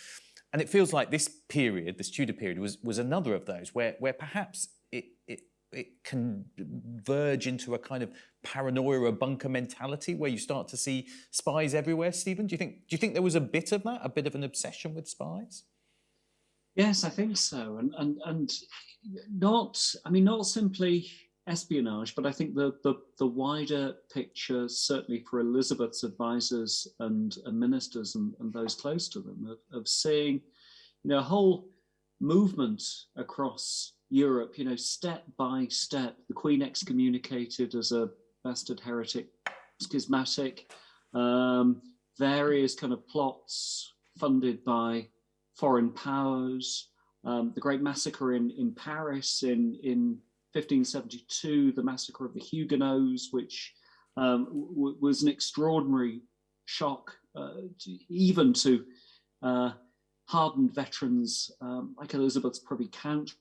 S2: And it feels like this period, this Tudor period, was, was another of those where, where perhaps it, it, it can verge into a kind of paranoia or bunker mentality where you start to see spies everywhere. Stephen, do you think do you think there was a bit of that, a bit of an obsession with spies?
S3: Yes, I think so, and and and not. I mean, not simply espionage, but I think the the, the wider picture, certainly for Elizabeth's advisors and, and ministers and, and those close to them, of, of seeing, you know, a whole movement across Europe. You know, step by step, the Queen excommunicated as a bastard heretic, schismatic, um, various kind of plots funded by foreign powers, um, the Great Massacre in, in Paris in, in 1572, the Massacre of the Huguenots, which um, was an extraordinary shock, uh, to, even to uh, hardened veterans um, like Elizabeth's Privy Council,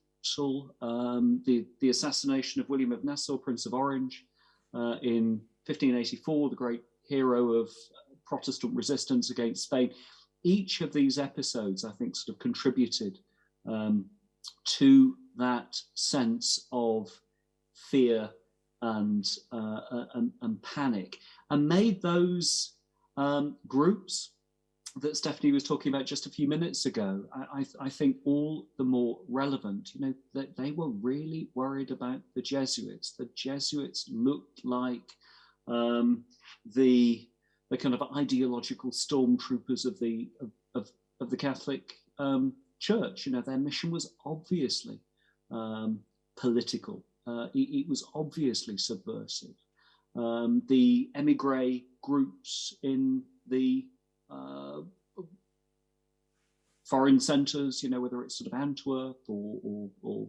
S3: um, the, the assassination of William of Nassau, Prince of Orange, uh, in 1584, the great hero of Protestant resistance against Spain. Each of these episodes, I think, sort of contributed um, to that sense of fear and, uh, and, and panic, and made those um, groups that Stephanie was talking about just a few minutes ago, I, I, I think all the more relevant, you know, that they were really worried about the Jesuits. The Jesuits looked like um, the, the kind of ideological stormtroopers of the, of, of, of the Catholic um, Church. You know, their mission was obviously um, political. Uh, it, it, was obviously subversive. Um, the emigre groups in the foreign centres, you know, whether it's sort of Antwerp or, or, or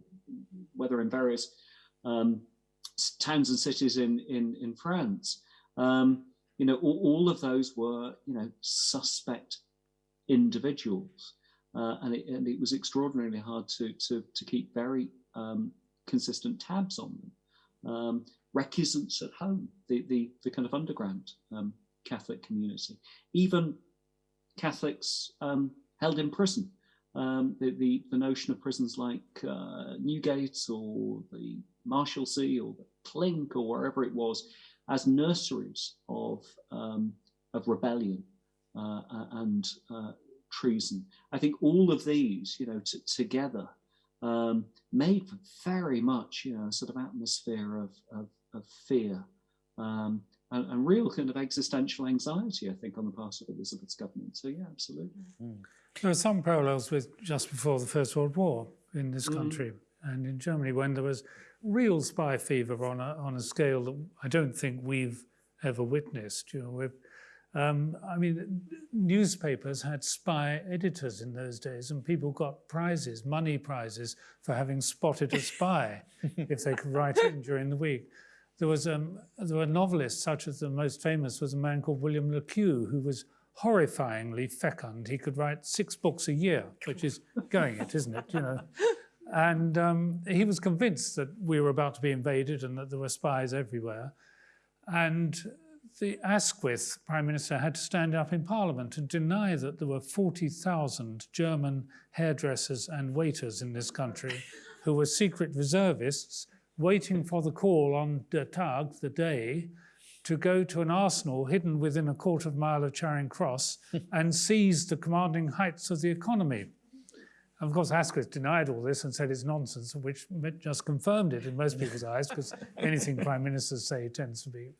S3: whether in various um, towns and cities in, in, in France, um, you know, all, all, of those were, you know, suspect individuals. Uh, and, it, and it was extraordinarily hard to, to, to keep very um, consistent tabs on them. Um, recusants at home, the, the, the kind of underground um, Catholic community, even Catholics um, held in prison. Um, the, the, the, notion of prisons like uh, Newgate or the Marshalsea or the Clink or wherever it was as nurseries of, um, of rebellion uh, and uh, treason. I think all of these, you know, together um, made very much, you know, a sort of atmosphere of, of, of fear um, and, and, real kind of existential anxiety, I think, on the part of Elizabeth's government. So yeah, absolutely.
S5: Mm. There are some parallels with just before the First World War in this mm. country mm. and in Germany when there was real spy fever on a, on a scale that I don't think we've ever witnessed. You know, um, I mean, newspapers had spy editors in those days, and people got prizes, money prizes, for having spotted a spy if they could write in during the week. There was um, there were novelists such as the most famous was a man called William Le Queux, who was horrifyingly fecund. He could write six books a year, which is going it, isn't it? You know. And um, he was convinced that we were about to be invaded and that there were spies everywhere. And the Asquith Prime Minister had to stand up in Parliament and deny that there were 40,000 German hairdressers and waiters in this country who were secret reservists waiting for the call on the Tag, the day, to go to an arsenal hidden within a quarter of a mile of Charing Cross and seize the commanding heights of the economy. And Of course, Asquith denied all this and said it's nonsense, which just confirmed it in most people's eyes, because anything prime ministers say tends to be.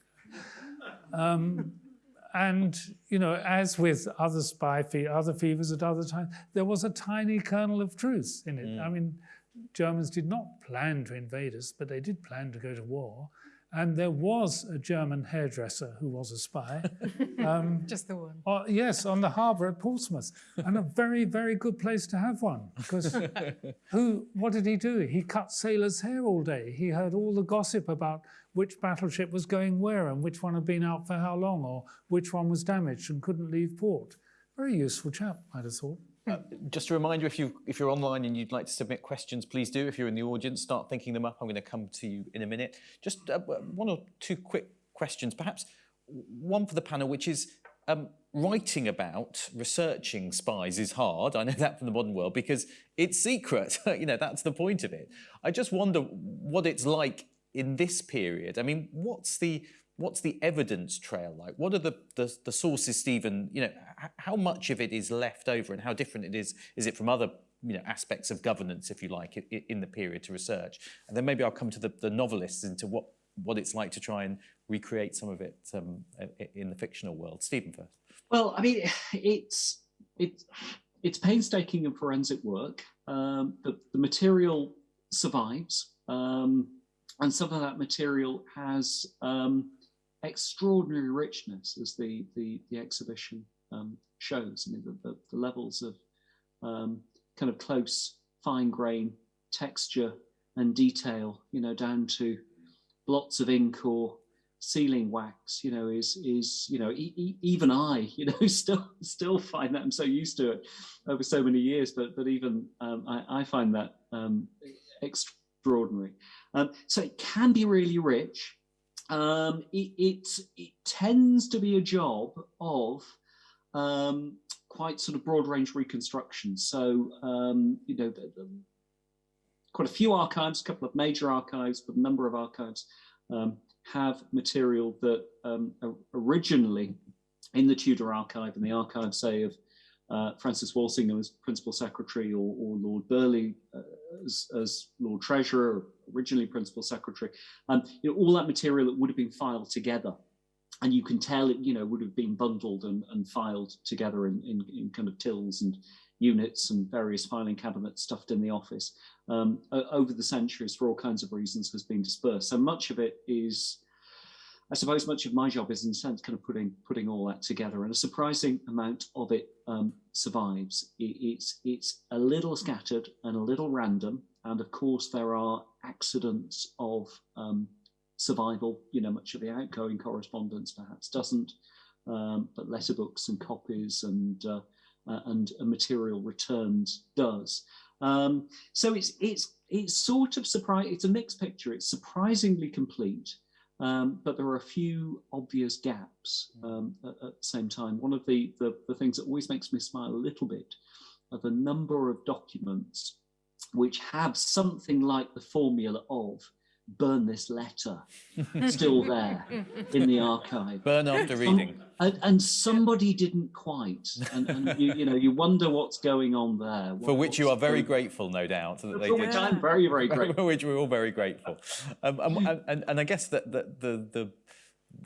S5: Um, and, you know, as with other spy fe other fevers at other times, there was a tiny kernel of truth in it. Mm. I mean, Germans did not plan to invade us, but they did plan to go to war. And there was a German hairdresser who was a spy.
S4: Um, Just the one.
S5: Uh, yes, on the harbour at Portsmouth. And a very, very good place to have one. Because who, what did he do? He cut sailors' hair all day. He heard all the gossip about which battleship was going where and which one had been out for how long or which one was damaged and couldn't leave port. Very useful chap, I'd have thought.
S2: Just a reminder, if, you, if you're online and you'd like to submit questions, please do. If you're in the audience, start thinking them up. I'm going to come to you in a minute. Just uh, one or two quick questions, perhaps one for the panel, which is um, writing about, researching spies is hard. I know that from the modern world because it's secret. you know, that's the point of it. I just wonder what it's like in this period. I mean, what's the what's the evidence trail like? What are the, the, the sources, Stephen? You know, how much of it is left over and how different it is? Is it from other you know, aspects of governance, if you like, in, in the period to research? And then maybe I'll come to the, the novelists into what, what it's like to try and recreate some of it um, in the fictional world. Stephen first.
S3: Well, I mean, it's, it's, it's painstaking and forensic work. Um, the, the material survives. Um, and some of that material has um, extraordinary richness as the, the, the exhibition um, shows. I mean, the, the, the levels of um, kind of close, fine grain texture and detail, you know, down to blots of ink or sealing wax, you know, is, is you know, e e even I, you know, still still find that I'm so used to it over so many years, but, but even um, I, I, find that um, extraordinary. Um, so it can be really rich um, it, it, it, tends to be a job of um, quite sort of broad range reconstruction. So, um, you know, the, the, quite a few archives, a couple of major archives, but a number of archives um, have material that um, originally in the Tudor archive and the archive, say, of uh, Francis Walsingham as Principal Secretary or, or Lord Burghley uh, as, as, Lord Treasurer, originally Principal Secretary, um, you know, all that material that would have been filed together. And you can tell it, you know, would have been bundled and, and filed together in, in, in, kind of tills and units and various filing cabinets stuffed in the office. Um, over the centuries, for all kinds of reasons, has been dispersed. So much of it is I suppose much of my job is in a sense kind of putting putting all that together, and a surprising amount of it um, survives. It, it's it's a little scattered and a little random, and of course there are accidents of um, survival. You know, much of the outgoing correspondence perhaps doesn't, um, but letterbooks and copies and uh, uh, and material returned does. Um, so it's it's it's sort of surprise. It's a mixed picture. It's surprisingly complete. Um, but there are a few obvious gaps mm. um, at, at, the same time. One of the, the, the, things that always makes me smile a little bit are the number of documents which have something like the formula of burn this letter still there in the archive.
S2: Burn after reading.
S3: and, and, somebody didn't quite. And, and you, you, know, you wonder what's going on there.
S2: What, For which you are very going... grateful, no doubt.
S3: That they For which I'm very, very grateful.
S2: For which we're all very grateful. Um, and, and, and, I guess that the, the, the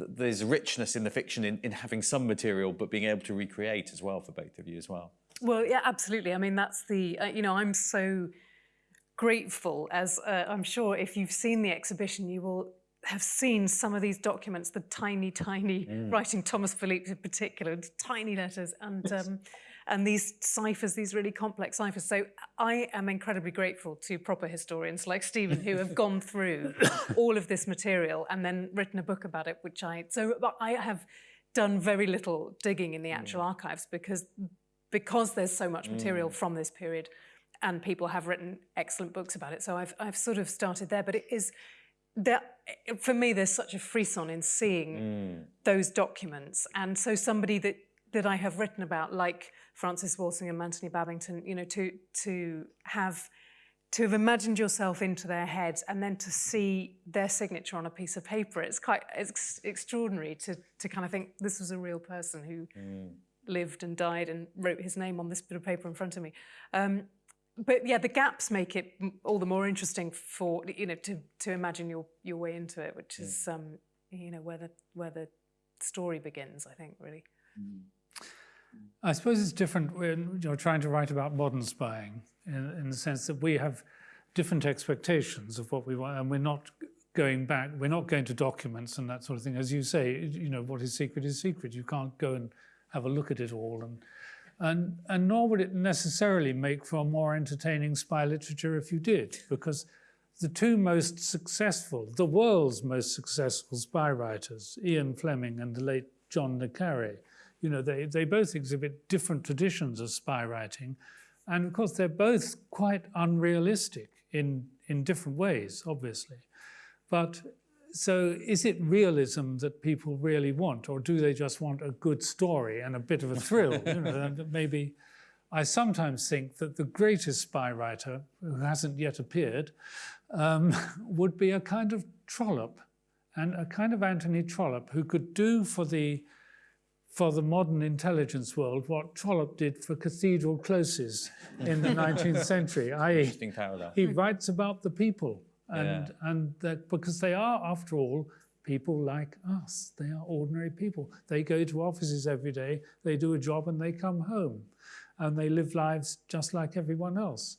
S2: there's richness in the fiction in, in having some material, but being able to recreate as well for both of you as well.
S4: Well, yeah, absolutely. I mean, that's the, uh, you know, I'm so grateful, as uh, I'm sure if you've seen the exhibition, you will have seen some of these documents, the tiny, tiny mm. writing, Thomas Phelippes in particular, tiny letters, and um, and these ciphers, these really complex ciphers. So I am incredibly grateful to proper historians like Stephen who have gone through all of this material and then written a book about it, which I so I have done very little digging in the actual mm. archives because because there's so much material mm. from this period and people have written excellent books about it. So I've, I've sort of started there, but it is that for me, there's such a frisson in seeing mm. those documents. And so somebody that, that I have written about, like Francis Walsingham and Anthony Babington, you know, to, to have to have imagined yourself into their heads and then to see their signature on a piece of paper, it's quite it's extraordinary to, to kind of think this was a real person who mm. lived and died and wrote his name on this bit of paper in front of me. Um, but yeah, the gaps make it all the more interesting for you know to to imagine your your way into it, which is um, you know where the where the story begins. I think really. Mm.
S5: I suppose it's different when you're trying to write about modern spying, in, in the sense that we have different expectations of what we want, and we're not going back. We're not going to documents and that sort of thing. As you say, you know, what is secret is secret. You can't go and have a look at it all and and, and nor would it necessarily make for a more entertaining spy literature if you did, because the two most successful, the world's most successful spy writers, Ian Fleming and the late John le Carre, you know, they, they both exhibit different traditions of spy writing. And of course, they're both quite unrealistic in, in different ways, obviously. But so is it realism that people really want, or do they just want a good story and a bit of a thrill? you know, maybe I sometimes think that the greatest spy writer, who hasn't yet appeared, um, would be a kind of Trollope, and a kind of Anthony Trollope, who could do for the for the modern intelligence world what Trollope did for cathedral closes in the 19th century. I.e., he writes about the people and yeah. and that because they are, after all, people like us. They are ordinary people. They go to offices every day. They do a job and they come home, and they live lives just like everyone else.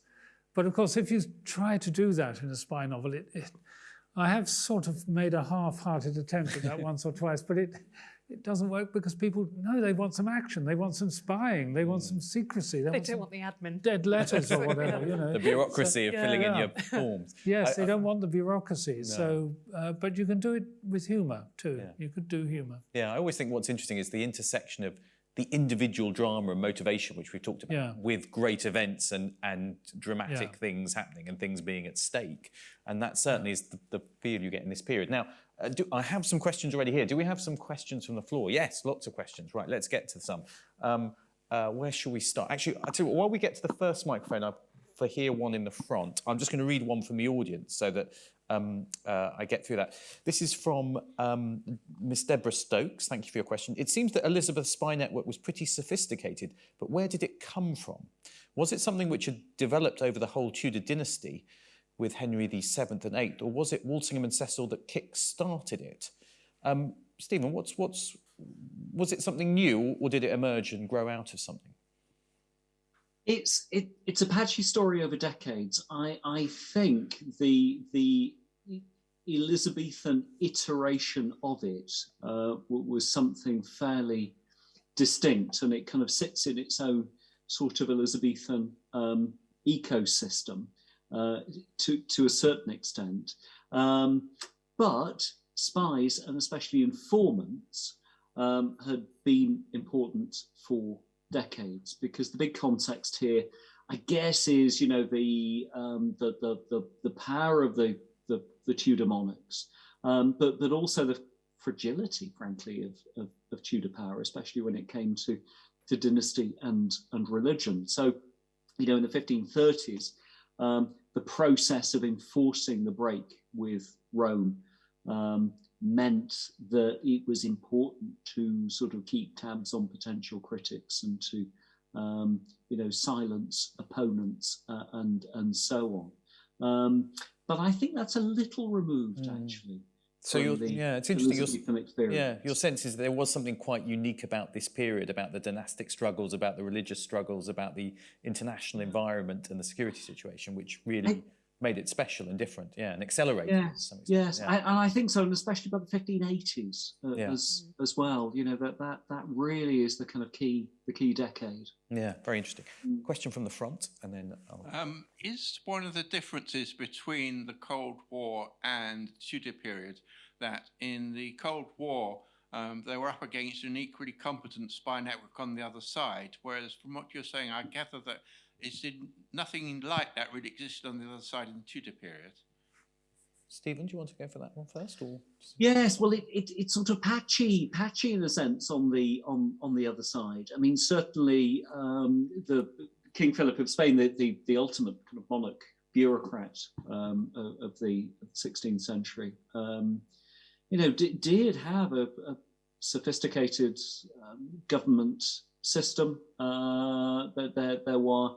S5: But of course, if you try to do that in a spy novel, it, it I have sort of made a half-hearted attempt at that once or twice, but it it doesn't work because people know they want some action, they want some spying, they want some secrecy.
S4: They, they don't want the admin.
S5: Dead letters or whatever, you know.
S2: The bureaucracy so, of yeah, filling yeah. in your forms.
S5: yes, I, they don't want the bureaucracy. No. So, uh, but you can do it with humour too. Yeah. You could do humour.
S2: Yeah, I always think what's interesting is the intersection of the individual drama and motivation, which we've talked about, yeah. with great events and, and dramatic yeah. things happening and things being at stake. And that certainly is the, the feel you get in this period. Now, uh, do, I have some questions already here. Do we have some questions from the floor? Yes, lots of questions. Right, let's get to some. Um, uh, where shall we start? Actually, you while we get to the first microphone, I for here, one in the front. I'm just going to read one from the audience so that um, uh, I get through that. This is from um, Miss Deborah Stokes. Thank you for your question. It seems that Elizabeth's spy network was pretty sophisticated, but where did it come from? Was it something which had developed over the whole Tudor dynasty with Henry VII and VIII, or was it Walsingham and Cecil that kick-started it? Um, Stephen, what's, what's, was it something new, or did it emerge and grow out of something?
S3: It's it, it's a patchy story over decades. I I think the the Elizabethan iteration of it uh, was something fairly distinct, and it kind of sits in its own sort of Elizabethan um, ecosystem uh, to to a certain extent. Um, but spies and especially informants um, had been important for decades because the big context here, I guess, is you know the um, the, the, the the power of the the, the Tudor monarchs, um, but but also the fragility, frankly, of, of, of Tudor power, especially when it came to to dynasty and and religion. So, you know, in the 1530s, um, the process of enforcing the break with Rome um, meant that it was important to sort of keep tabs on potential critics and to um, you know silence opponents uh, and and so on um, but I think that's a little removed mm. actually
S2: so you're, yeah, it's interesting. Your, yeah, your sense is there was something quite unique about this period, about the dynastic struggles, about the religious struggles, about the international environment and the security situation, which really I, made it special and different, yeah, and accelerated.
S3: Yes, yes, yeah. I, and I think so, and especially by the 1580s uh, yeah. as as well. You know that that that really is the kind of key the key decade.
S2: Yeah, very interesting. Mm. Question from the front, and then
S6: um, is one of the differences between the Cold War and Tudor period that in the Cold War. Um, they were up against an equally competent spy network on the other side, whereas from what you're saying, I gather that it's nothing like that really existed on the other side in the Tudor period.
S2: Stephen, do you want to go for that one first, or?
S3: Yes, well, it, it, it's sort of patchy, patchy in a sense on the on on the other side. I mean, certainly um, the King Philip of Spain, the the, the ultimate kind of monarch bureaucrat um, of, of, the 16th century, um, you know, did have a, a sophisticated um, government system. Uh, there, there, there were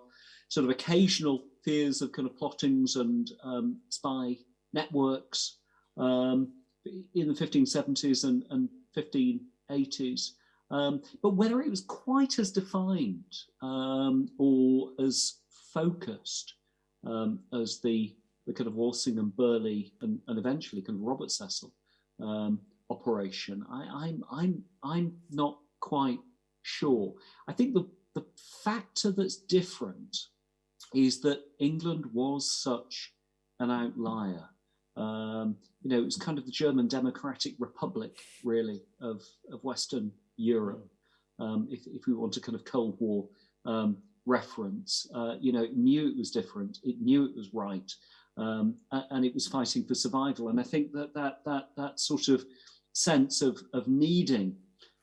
S3: sort of occasional fears of kind of plottings and um, spy networks um, in the 1570s and, and 1580s. Um, but whether it was quite as defined um, or as focused um, as the, the kind of Walsingham, Burghley, and, and eventually kind of Robert Cecil um, operation, I, I'm, I'm, I'm not quite sure. I think the, the factor that's different is that England was such an outlier. Um, you know, it was kind of the German Democratic Republic, really, of, of Western Europe, um, if, if we want a kind of Cold War um, reference. Uh, you know, it knew it was different, it knew it was right, um, and it was fighting for survival. And I think that that, that, that sort of sense of, of needing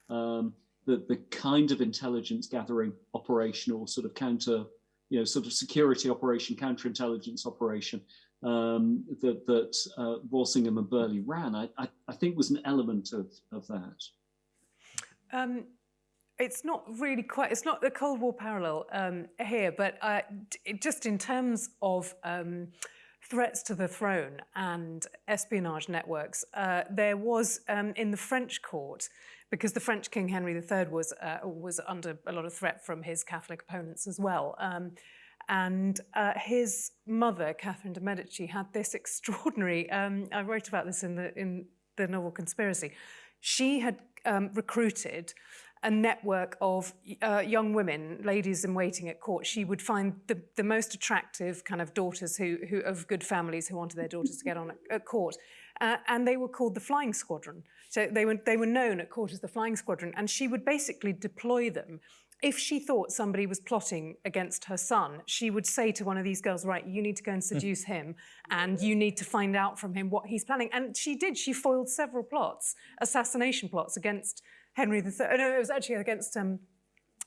S3: um, the, the kind of intelligence gathering operation or sort of counter you know, sort of security operation, counterintelligence operation um, that, that uh, Walsingham and Burghley ran, I, I, I, think was an element of, of that.
S4: Um, it's not really quite, it's not the Cold War parallel um, here, but uh, just in terms of um, threats to the throne and espionage networks, uh, there was um, in the French court because the French King Henry III was, uh, was under a lot of threat from his Catholic opponents as well. Um, and uh, his mother, Catherine de' Medici, had this extraordinary, um, I wrote about this in the, in the novel Conspiracy. She had um, recruited a network of uh, young women, ladies in waiting at court. She would find the, the most attractive kind of daughters who, who of good families who wanted their daughters to get on at, at court. Uh, and they were called the Flying Squadron. So they were, they were known at court as the Flying Squadron, and she would basically deploy them. If she thought somebody was plotting against her son, she would say to one of these girls, right, you need to go and hmm. seduce him, and you need to find out from him what he's planning. And she did. She foiled several plots, assassination plots against Henry III. No, it was actually against um,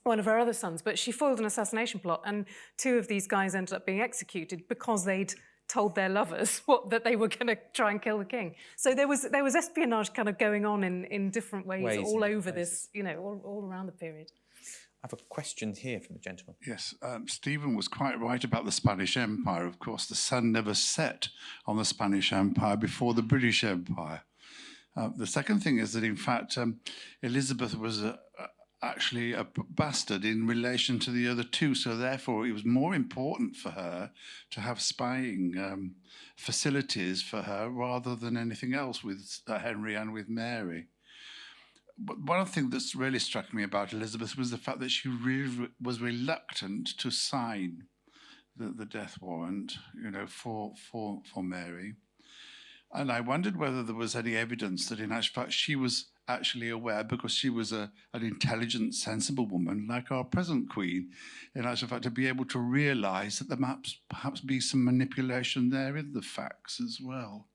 S4: one of her other sons, but she foiled an assassination plot, and two of these guys ended up being executed because they'd told their lovers what, that they were going to try and kill the king. So there was there was espionage kind of going on in in different ways,
S2: Ways,
S4: all over
S2: different
S4: this, you know, all, all around the period.
S2: I have a question here from the gentleman.
S7: Yes, um, Stephen was quite right about the Spanish Empire. Of course, the sun never set on the Spanish Empire before the British Empire. Uh, the second thing is that, in fact, um, Elizabeth was a, a, actually a bastard in relation to the other two, so therefore it was more important for her to have spying um, facilities for her rather than anything else with uh, Henry and with Mary but one things that's really struck me about Elizabeth was the fact that she really was reluctant to sign the, the death warrant, you know, for, for, for Mary. And I wondered whether there was any evidence that in actual fact she was actually aware because she was a, an intelligent, sensible woman like our present queen, in actual fact to be able to realise that there might perhaps be some manipulation there in the facts as well.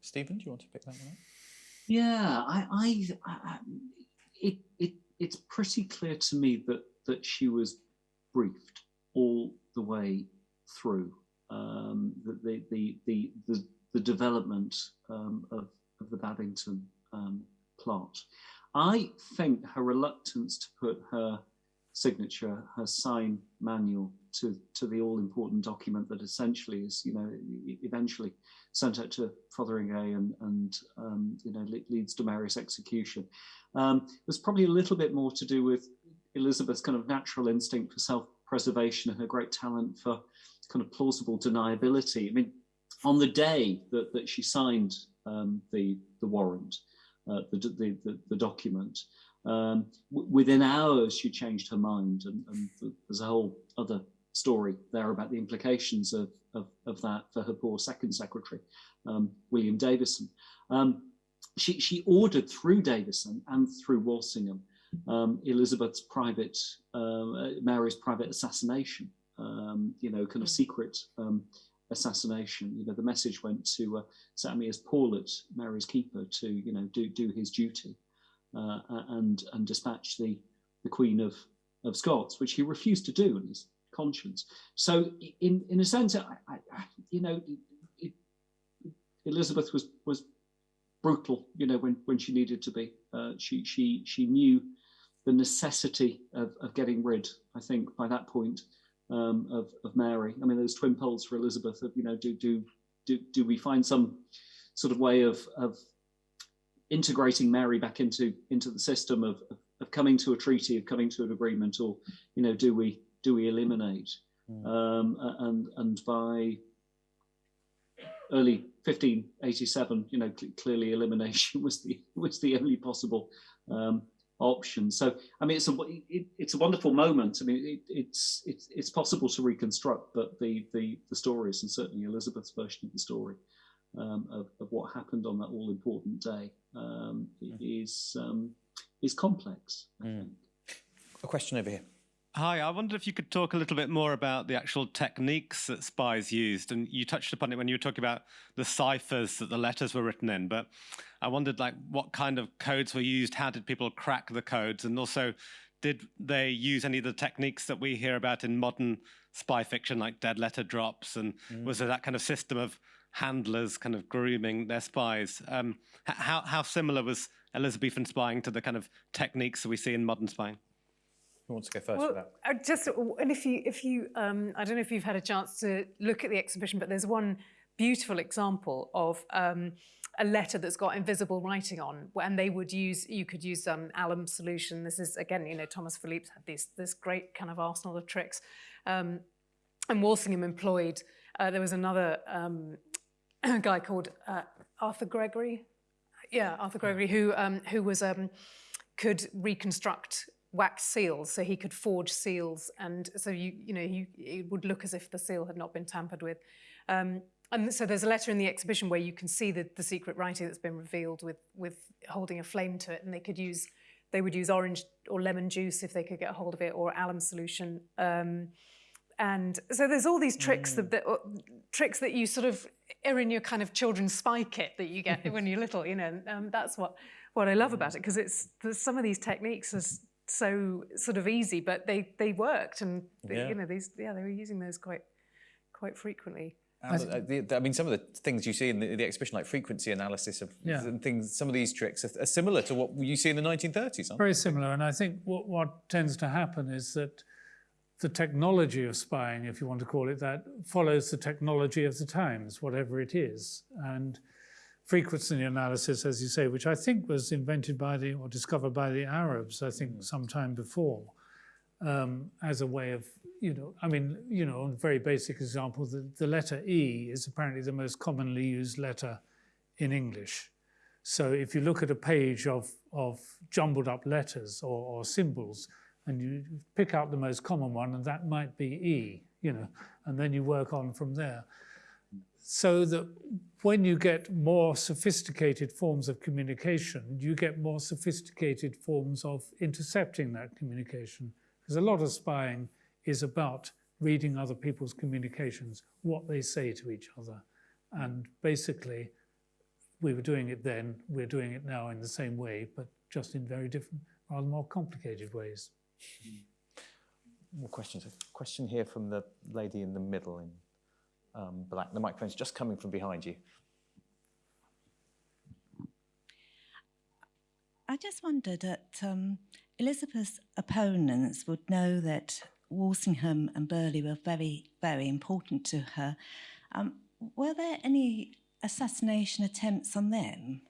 S2: Stephen, do you want to pick that one up?
S3: Yeah, I, I, I it, it, it's pretty clear to me that that she was briefed all the way through um, the, the, the, the, the, the development um, of, of the Babington um, plot. I think her reluctance to put her signature, her sign manual to, to the all important document that essentially is, you know, eventually sent out to Fotheringay and, and um, you know, leads to Mary's execution. Um, there's probably a little bit more to do with Elizabeth's kind of natural instinct for self-preservation and her great talent for kind of plausible deniability. I mean, on the day that, that she signed um, the, the warrant, uh, the, the, the, the document, um, within hours she changed her mind and, and there's a whole other story there about the implications of, of, of that for her poor second secretary, um, William Davison. Um, she, she ordered through Davison and through Walsingham um, Elizabeth's private, uh, Mary's private assassination, um, you know, kind of secret um, assassination. You know, the message went to uh, Paulet, Mary's keeper, to, you know, do, do his duty uh, and, and dispatch the, the Queen of, of Scots, which he refused to do in his conscience. So, in, in a sense, I, I, you know, it, Elizabeth was, was brutal, you know, when, when she needed to be. Uh, she, she, she knew the necessity of, of getting rid, I think, by that point, um, of, of Mary. I mean, those twin poles for Elizabeth of, you know, do, do, do, do we find some sort of way of, of integrating Mary back into, into the system of, of, coming to a treaty, of coming to an agreement, or, you know, do we, do we eliminate? Um, and, and by early 1587, you know, cl- clearly elimination was the was the only possible um, option. So, I mean, it's a it, it's a wonderful moment. I mean, it, it's it's it's possible to reconstruct, but the the the stories and certainly Elizabeth's version of the story um, of of what happened on that all important day um, is um, is complex. I think.
S2: A question over here.
S8: Hi, I wondered if you could talk a little bit more about the actual techniques that spies used. And you touched upon it when you were talking about the ciphers that the letters were written in. But I wondered, like, what kind of codes were used? How did people crack the codes? And also, did they use any of the techniques that we hear about in modern spy fiction, like dead letter drops? And was there that kind of system of handlers kind of grooming their spies? Um, how, how similar was Elizabethan spying to the kind of techniques that we see in modern spying?
S2: Who wants to go first
S4: Well,
S2: for that?
S4: I just and if you if you um, I don't know if you've had a chance to look at the exhibition, but there's one beautiful example of um, a letter that's got invisible writing on, and they would use you could use um, alum solution. This is again, you know, Thomas Phelippes had this this great kind of arsenal of tricks, um, and Walsingham employed. Uh, there was another um, guy called uh, Arthur Gregory, yeah, Arthur Gregory, who um, who was um, could reconstruct wax seals, so he could forge seals, and so you you know you, it would look as if the seal had not been tampered with. Um, and so there's a letter in the exhibition where you can see the, the secret writing that's been revealed with with holding a flame to it, and they could use they would use orange or lemon juice if they could get a hold of it, or alum solution. Um, and so there's all these tricks that, that uh, tricks that you sort of are in your kind of children's spy kit that you get when you're little, you know. And, um, that's what what I love about it because it's some of these techniques are so sort of easy, but they they worked, and they,
S2: Yeah.
S4: you know these yeah they were using those quite quite frequently.
S2: I mean, some of the things you see in the, the exhibition, like frequency analysis of
S5: Yeah.
S2: things, some of these tricks are, are similar to what you see in the 1930s. Aren't
S5: Very similar. And I think what, what tends to happen is that the technology of spying, if you want to call it that, follows the technology of the times, whatever it is. And frequency analysis, as you say, which I think was invented by the or discovered by the Arabs, I think, sometime before, um, as a way of, you know, I mean, you know, a very basic example, the, the letter E is apparently the most commonly used letter in English. So if you look at a page of, of jumbled up letters or, or symbols, and you pick out the most common one, and that might be E, you know, and then you work on from there. So that when you get more sophisticated forms of communication, you get more sophisticated forms of intercepting that communication. Because a lot of spying is about reading other people's communications, what they say to each other. And basically, we were doing it then, we're doing it now in the same way, but just in very different, rather more complicated ways.
S2: More questions. A question here from the lady in the middle in um, black. The microphone's just coming from behind you.
S9: I just wondered that um, Elizabeth's opponents would know that Walsingham and Burghley were very, very important to her. Um, were there any assassination attempts on them?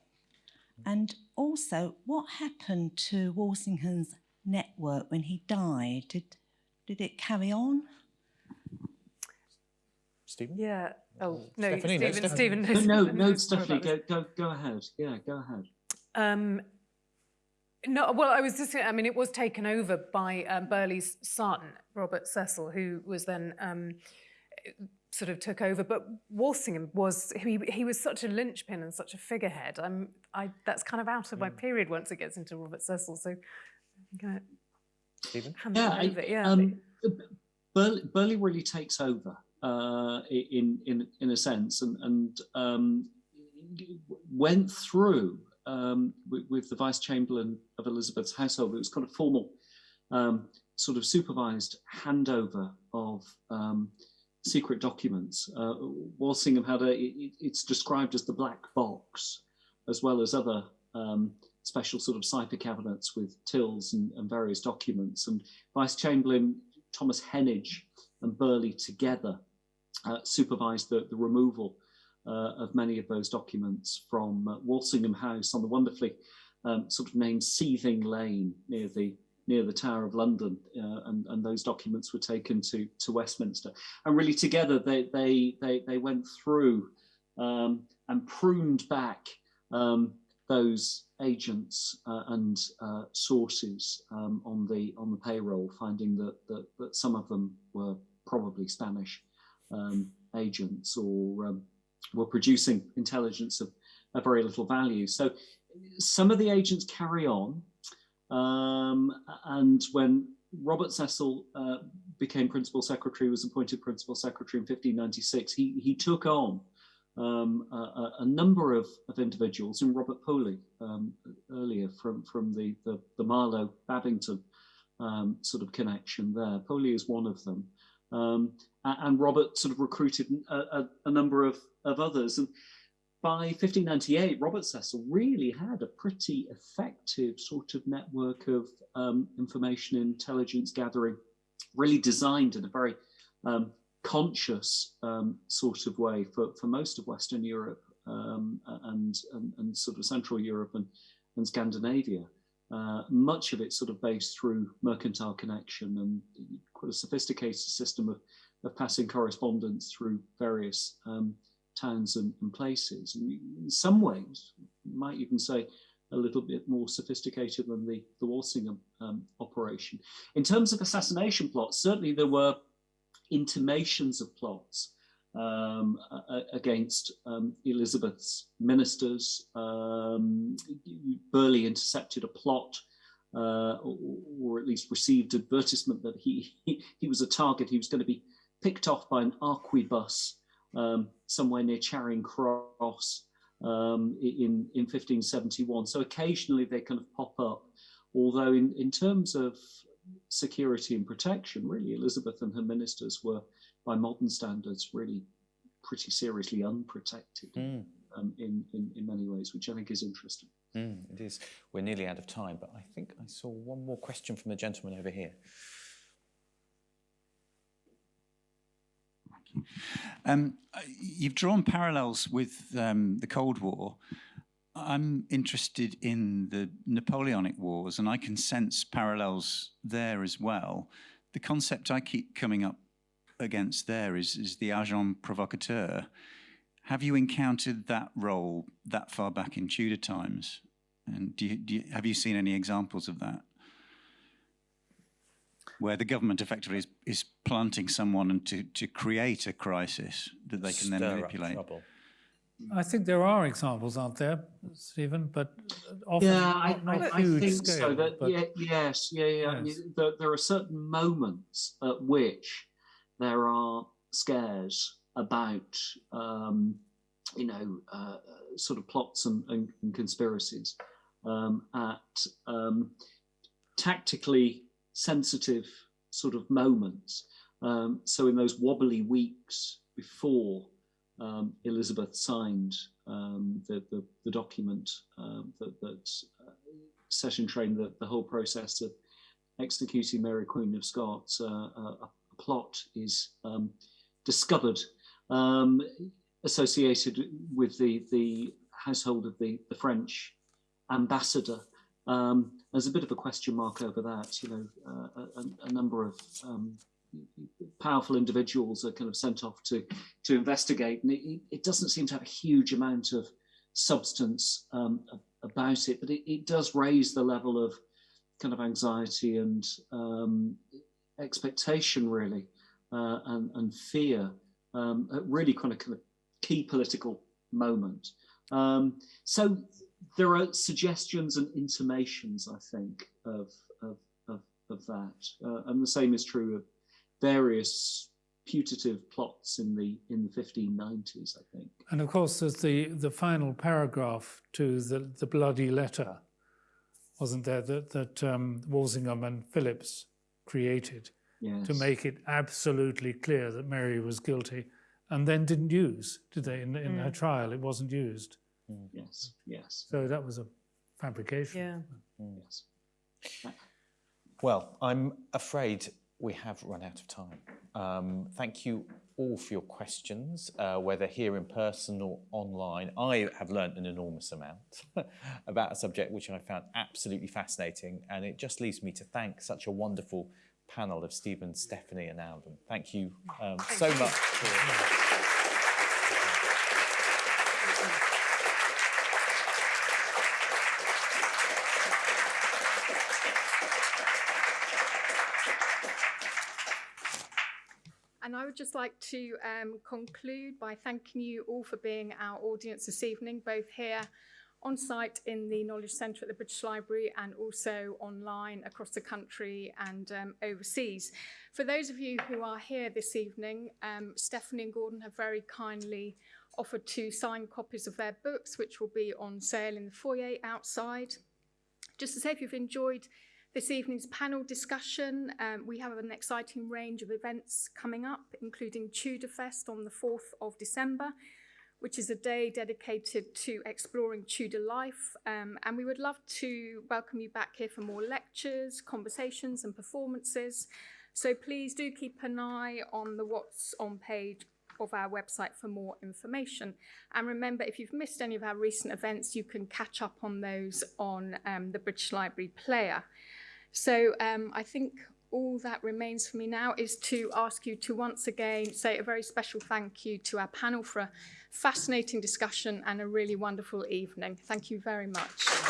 S9: And also, what happened to Walsingham's network when he died? Did, did it carry on?
S2: Stephen?
S4: Yeah. Oh no,
S2: Stephanie, no,
S4: Stephen. Stephen.
S3: No, no, no Stephanie, go, go, go ahead. Yeah, go ahead.
S4: Um, no, well, I was just, I mean, it was taken over by um, Burghley's son, Robert Cecil, who was then um, sort of took over. But Walsingham was, he, he was such a linchpin and such a figurehead. I'm, I, that's kind of out of my period once it gets into Robert Cecil. So I'm going to
S2: Stephen?
S4: hand
S3: Yeah,
S4: that
S3: I-
S4: Yeah.
S3: um, Burghley, Burghley really takes over uh, in in in a sense, and and um, went through um, with, with the vice chamberlain of Elizabeth's household. It was kind of formal, um, sort of supervised handover of um, secret documents. Uh, Walsingham had a. It, it's described as the black box, as well as other. Um, special sort of cipher cabinets with tills and, and various documents and Vice Chamberlain Thomas Heneage and Burghley together supervised the, the removal uh, of many of those documents from uh, Walsingham House on the wonderfully um, sort of named Seething Lane near the near the Tower of London, uh, and, and those documents were taken to to Westminster. And really, together they they they, they went through um, and pruned back um, those agents uh, and uh, sources um, on the on the payroll, finding that, that that some of them were probably Spanish um, agents or um, were producing intelligence of, of very little value. So some of the agents carry on, um, and when Robert Cecil uh, became principal secretary, was appointed principal secretary in 1596, he he took on um, a, a, number of, of individuals, and Robert Poley um, earlier from, from the, the, the Marlowe Babington um, sort of connection there. Poley is one of them. Um, and Robert sort of recruited a, a, a, number of, of others. And by 1598, Robert Cecil really had a pretty effective sort of network of um, information intelligence gathering, really designed in a very um, conscious um, sort of way for, for most of Western Europe um, and, and, and sort of Central Europe and, and Scandinavia. Uh, much of it sort of based through mercantile connection and quite a sophisticated system of, of passing correspondence through various um, towns and, and, places. And in some ways, might even say a little bit more sophisticated than the, the Walsingham um, operation. In terms of assassination plots, certainly there were intimations of plots um, against um, Elizabeth's ministers. Um, Burghley intercepted a plot, uh, or, or, at least received advertisement that he, he, he was a target. He was going to be picked off by an arquebus um, somewhere near Charing Cross um, in in 1571. So occasionally they kind of pop up although in, in terms of security and protection, really Elizabeth and her ministers were, by modern standards, really pretty seriously unprotected
S2: Mm.
S3: um, in, in, in many ways, which I think is interesting.
S2: Mm, it is. We're nearly out of time, but I think I saw one more question from the gentleman over here.
S10: Um, uh, you've drawn parallels with um, the Cold War. I'm interested in the Napoleonic Wars, and I can sense parallels there as well. The concept I keep coming up against there is, is the agent provocateur. Have you encountered that role that far back in Tudor times? And do you, do you, have you seen any examples of that? Where the government effectively is, is planting someone and to, to create a crisis that they can then
S2: Stir up
S10: manipulate.
S2: trouble.
S5: I think there are examples, aren't there, Stephen? But often
S3: yeah, I,
S5: not, not
S3: I, I think
S5: scale.
S3: so. That,
S5: but
S3: yeah, yes, yeah, yeah. I mean,
S5: Yes.
S3: there, there are certain moments at which there are scares about, um, you know, uh, sort of plots and, and, and conspiracies um, at um, tactically sensitive sort of moments. Um, so in those wobbly weeks before um, Elizabeth signed um, the, the, the document um, that, that uh, the, the whole process of executing Mary Queen of Scots, uh, a plot is um, discovered um, associated with the, the household of the, the French ambassador. Um, there's a bit of a question mark over that. You know, uh, a, a number of um, powerful individuals are kind of sent off to to investigate, and it, it doesn't seem to have a huge amount of substance um, about it, but it, it does raise the level of kind of anxiety and um, expectation, really, uh, and, and fear, um, really kind of kind of key political moment. Um, so there are suggestions and intimations, I think, of of of, of that, uh, and the same is true of various putative plots in the in the 1590s, I think.
S5: And of course, there's the, the final paragraph to the, the bloody letter, wasn't there, that, that um, Walsingham and Phelippes created
S3: Yes.
S5: to make it absolutely clear that Mary was guilty and then didn't use, did they? In, in her mm. trial, it wasn't used. Mm.
S3: Yes, yes,
S5: So that was a fabrication.
S4: Yeah. Mm.
S3: yes.
S2: Well, I'm afraid we have run out of time. Um, thank you all for your questions, uh, whether here in person or online. I have learnt an enormous amount about a subject which I found absolutely fascinating, and it just leaves me to thank such a wonderful panel of Stephen, Stephanie, and Alvin. Thank you um, so much. For,
S1: And I would just like to um, conclude by thanking you all for being our audience this evening, both here on site in the Knowledge Centre at the British Library and also online across the country and um, overseas. For those of you who are here this evening, um, Stephanie and Gordon have very kindly offered to sign copies of their books, which will be on sale in the foyer outside. Just to say, if you've enjoyed this evening's panel discussion, um, we have an exciting range of events coming up, including Tudor Fest on the 4th of December, which is a day dedicated to exploring Tudor life. Um, and we would love to welcome you back here for more lectures, conversations, and performances. So please do keep an eye on the What's On page of our website for more information. And remember, if you've missed any of our recent events, you can catch up on those on um, the British Library Player. So um, I think all that remains for me now is to ask you to once again say a very special thank you to our panel for a fascinating discussion and a really wonderful evening. Thank you very much.